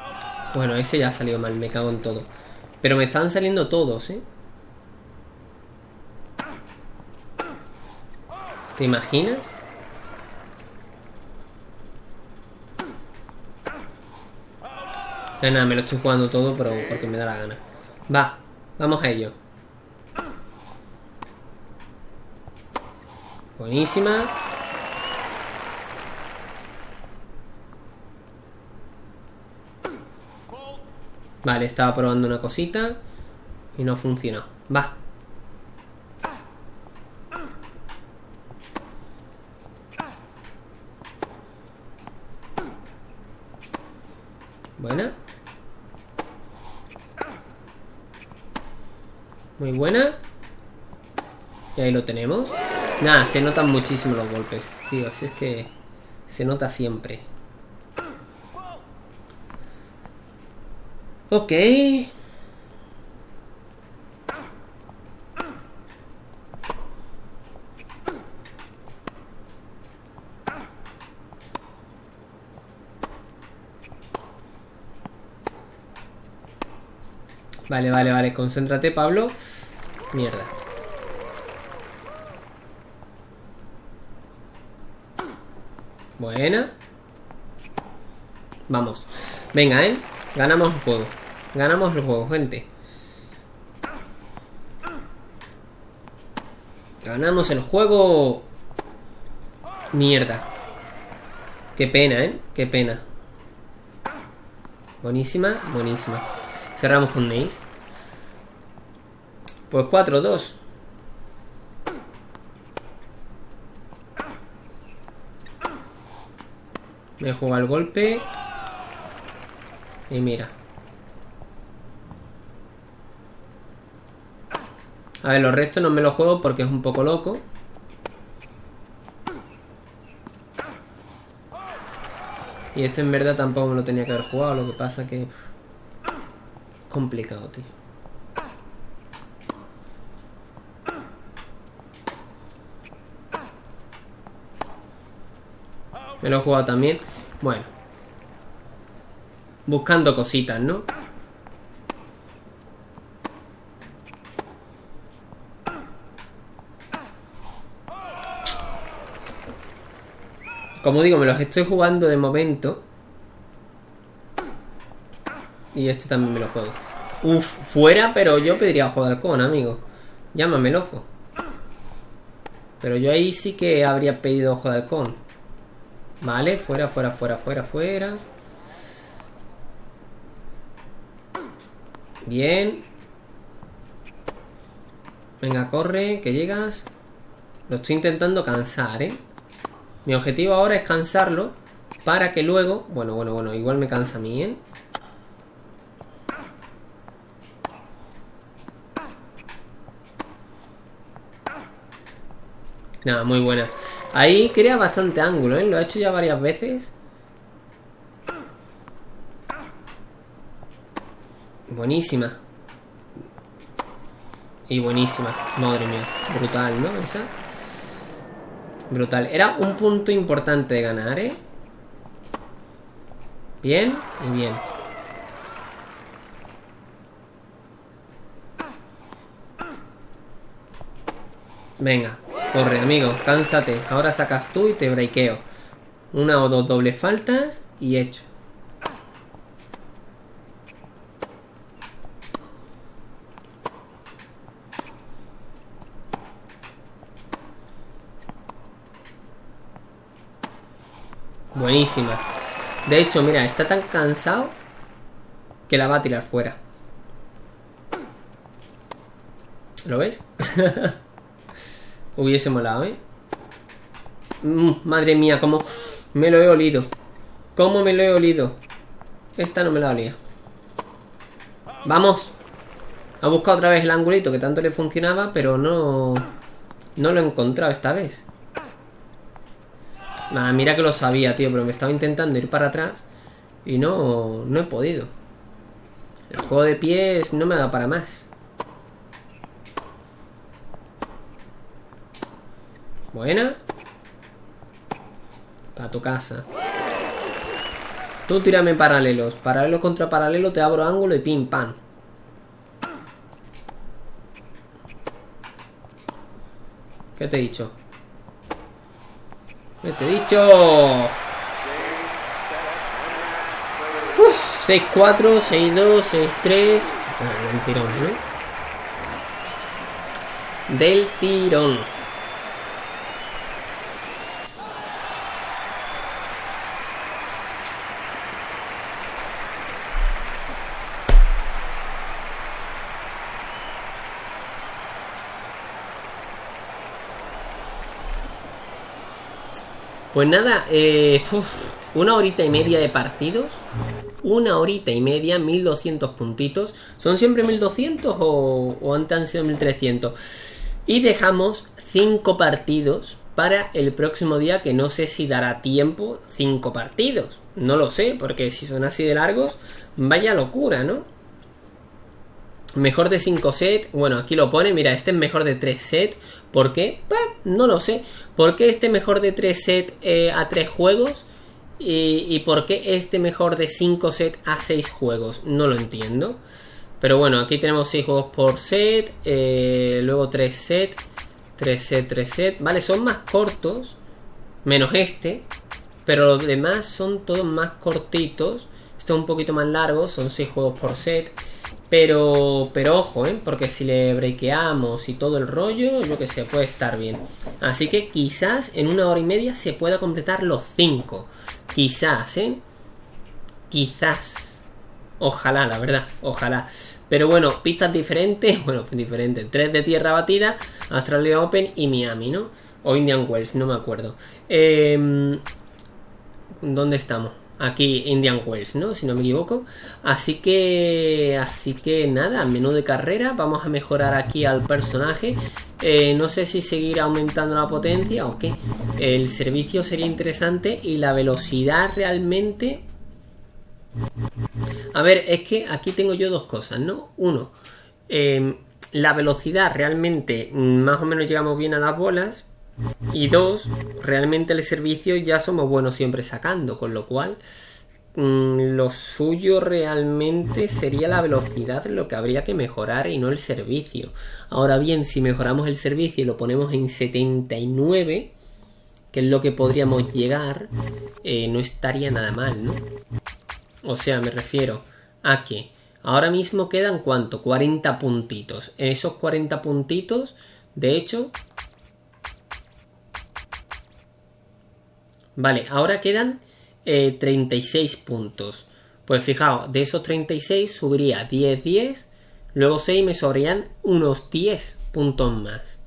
bueno, ese ya ha salido mal, me cago en todo. Pero me están saliendo todos, ¿eh? ¿Te imaginas? nada, me lo estoy jugando todo, pero porque me da la gana. Va, vamos a ello. Buenísima. Vale, estaba probando una cosita y no funcionó. Va. Buena. Muy buena. Y ahí lo tenemos. Nada, se notan muchísimo los golpes, tío. Así es que se nota siempre. Ok. Vale, vale, vale. Concéntrate, Pablo. Mierda. Buena. Vamos. Venga, ¿eh? Ganamos el juego. Ganamos el juego, gente. Ganamos el juego. Mierda. Qué pena, ¿eh? Qué pena. Buenísima, buenísima. Cerramos con Nace. Pues 4-2. Me juega el golpe. Y mira. A ver, los restos no me los juego porque es un poco loco. Y este en verdad tampoco me lo tenía que haber jugado, lo que pasa que... Complicado, tío. Me lo he jugado también. Bueno. Buscando cositas, ¿no? Como digo, me los estoy jugando de momento. Y este también me lo juego. Uf, fuera, pero yo pediría de halcón, amigo. Llámame loco. Pero yo ahí sí que habría pedido ojo de halcón. Vale, fuera, fuera, fuera, fuera, fuera. Bien. Venga, corre, que llegas. Lo estoy intentando cansar, ¿eh? Mi objetivo ahora es cansarlo para que luego... Bueno, bueno, bueno, igual me cansa a mí, ¿eh? Nada, muy buena. Ahí crea bastante ángulo, ¿eh? Lo he hecho ya varias veces. Buenísima. Y buenísima. Madre mía. Brutal, ¿no? Esa. Brutal. Era un punto importante de ganar, ¿eh? Bien y bien. Venga, corre, amigo, cánsate. Ahora sacas tú y te breakeo. Una o dos dobles faltas y hecho. Buenísima. De hecho, mira, está tan cansado que la va a tirar fuera. ¿Lo ves? (laughs) Hubiese molado, ¿eh? Mm, madre mía, cómo me lo he olido. ¿Cómo me lo he olido? Esta no me la olía. ¡Vamos! Ha buscado otra vez el angulito que tanto le funcionaba, pero no... No lo he encontrado esta vez. Mira que lo sabía, tío, pero me estaba intentando ir para atrás y no, no he podido. El juego de pies no me dado para más. Buena. Para tu casa. Tú tírame paralelos. Paralelo contra paralelo, te abro ángulo y pim, pam. ¿Qué te he dicho? ¿Qué te he dicho? 6-4, 6-2, 6-3. Del tirón, ¿no? Del tirón. Pues nada, eh, una horita y media de partidos. Una horita y media, 1200 puntitos. ¿Son siempre 1200 o, o antes han sido 1300? Y dejamos 5 partidos para el próximo día, que no sé si dará tiempo 5 partidos. No lo sé, porque si son así de largos, vaya locura, ¿no? Mejor de 5 sets. Bueno, aquí lo pone. Mira, este es mejor de 3 sets. ¿Por qué? No lo sé. ¿Por qué este mejor de 3 sets eh, a 3 juegos? Y, por qué este mejor de 5 sets a 6 juegos? No lo entiendo. Pero bueno, aquí tenemos 6 juegos por set. Eh, luego 3 sets. 3 sets, 3 sets. Vale, son más cortos. Menos este. Pero los demás son todos más cortitos. Este es un poquito más largo. Son 6 juegos por set. Pero, pero ojo, ¿eh? Porque si le breakeamos y todo el rollo, yo que sé, puede estar bien. Así que quizás en una hora y media se pueda completar los 5. Quizás, ¿eh? Quizás. Ojalá, la verdad, ojalá. Pero bueno, pistas diferentes, (laughs) bueno, diferentes. Tres de tierra batida, Australia Open y Miami, ¿no? O Indian Wells, no me acuerdo. Eh, ¿Dónde estamos? Aquí Indian Wells, ¿no? Si no me equivoco. Así que, así que nada, menú de carrera. Vamos a mejorar aquí al personaje. Eh, no sé si seguir aumentando la potencia o qué. El servicio sería interesante y la velocidad realmente... A ver, es que aquí tengo yo dos cosas, ¿no? Uno, eh, la velocidad realmente más o menos llegamos bien a las bolas. Y dos, realmente el servicio ya somos buenos siempre sacando, con lo cual mm, lo suyo realmente sería la velocidad lo que habría que mejorar y no el servicio. Ahora bien, si mejoramos el servicio y lo ponemos en 79, que es lo que podríamos llegar, eh, no estaría nada mal, ¿no? O sea, me refiero a que ahora mismo quedan cuánto? 40 puntitos. Esos 40 puntitos, de hecho, Vale, ahora quedan 36 eh, puntos. Pues fijaos, de esos 36 subiría 10, 10. Luego 6 me sobrarían unos 10 puntos más.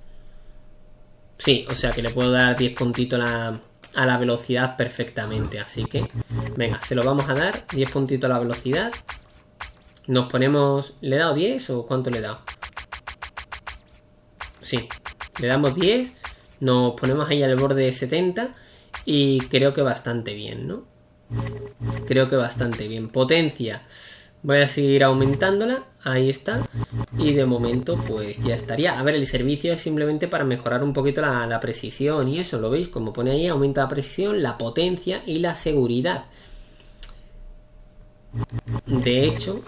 Sí, o sea que le puedo dar 10 puntitos a la, velocidad perfectamente. Así que, venga, se lo vamos a dar. 10 puntitos a la velocidad. Nos ponemos... ¿Le he dado 10 o cuánto le he dado? Sí, le damos 10. Nos ponemos ahí al borde de 70 y creo que bastante bien, ¿no? Creo que bastante bien. Potencia. Voy a seguir aumentándola. Ahí está. Y de momento pues ya estaría. A ver, el servicio es simplemente para mejorar un poquito la, precisión y eso, ¿lo veis? Como pone ahí, aumenta la precisión, la potencia y la seguridad. De hecho...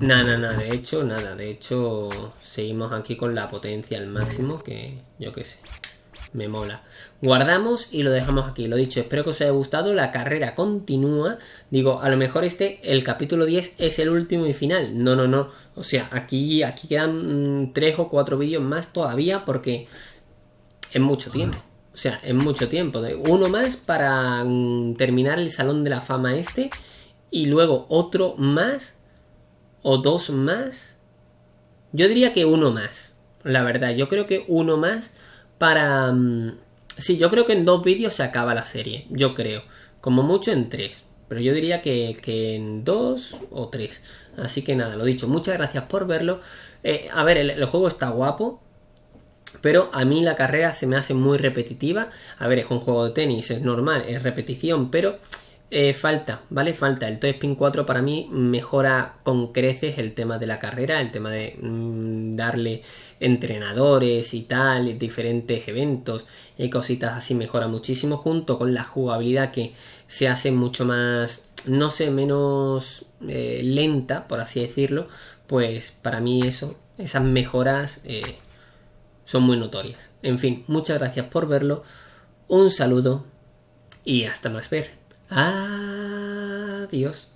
Nada, nada, de hecho, nada. De hecho, seguimos aquí con la potencia al máximo, que yo qué sé me mola. Guardamos y lo dejamos aquí. Lo dicho, espero que os haya gustado. La carrera continúa. Digo, a lo mejor este, el capítulo 10 es el último y final. No, no, no. O sea, aquí, aquí quedan 3 mm, o 4 vídeos más todavía porque es mucho tiempo. O sea, es mucho tiempo. Uno más para mm, terminar el Salón de la Fama este. Y luego otro más. O dos más. Yo diría que uno más. La verdad, yo creo que uno más para... Mm, sí, yo creo que en dos vídeos se acaba la serie, yo creo. Como mucho en tres. Pero yo diría que, en dos o tres. Así que nada, lo dicho, muchas gracias por verlo. Eh, a ver, el, juego está guapo. Pero a mí la carrera se me hace muy repetitiva. A ver, es un juego de tenis, es normal, es repetición, pero eh, falta, ¿vale? Falta. El Toy Spin 4 para mí mejora con creces el tema de la carrera, el tema de mm, darle entrenadores y tal, diferentes eventos y cositas así mejora muchísimo junto con la jugabilidad que se hace mucho más, no sé, menos eh, lenta, por así decirlo, pues para mí eso, esas mejoras eh, son muy notorias. En fin, muchas gracias por verlo, un saludo y hasta más ver. Adiós.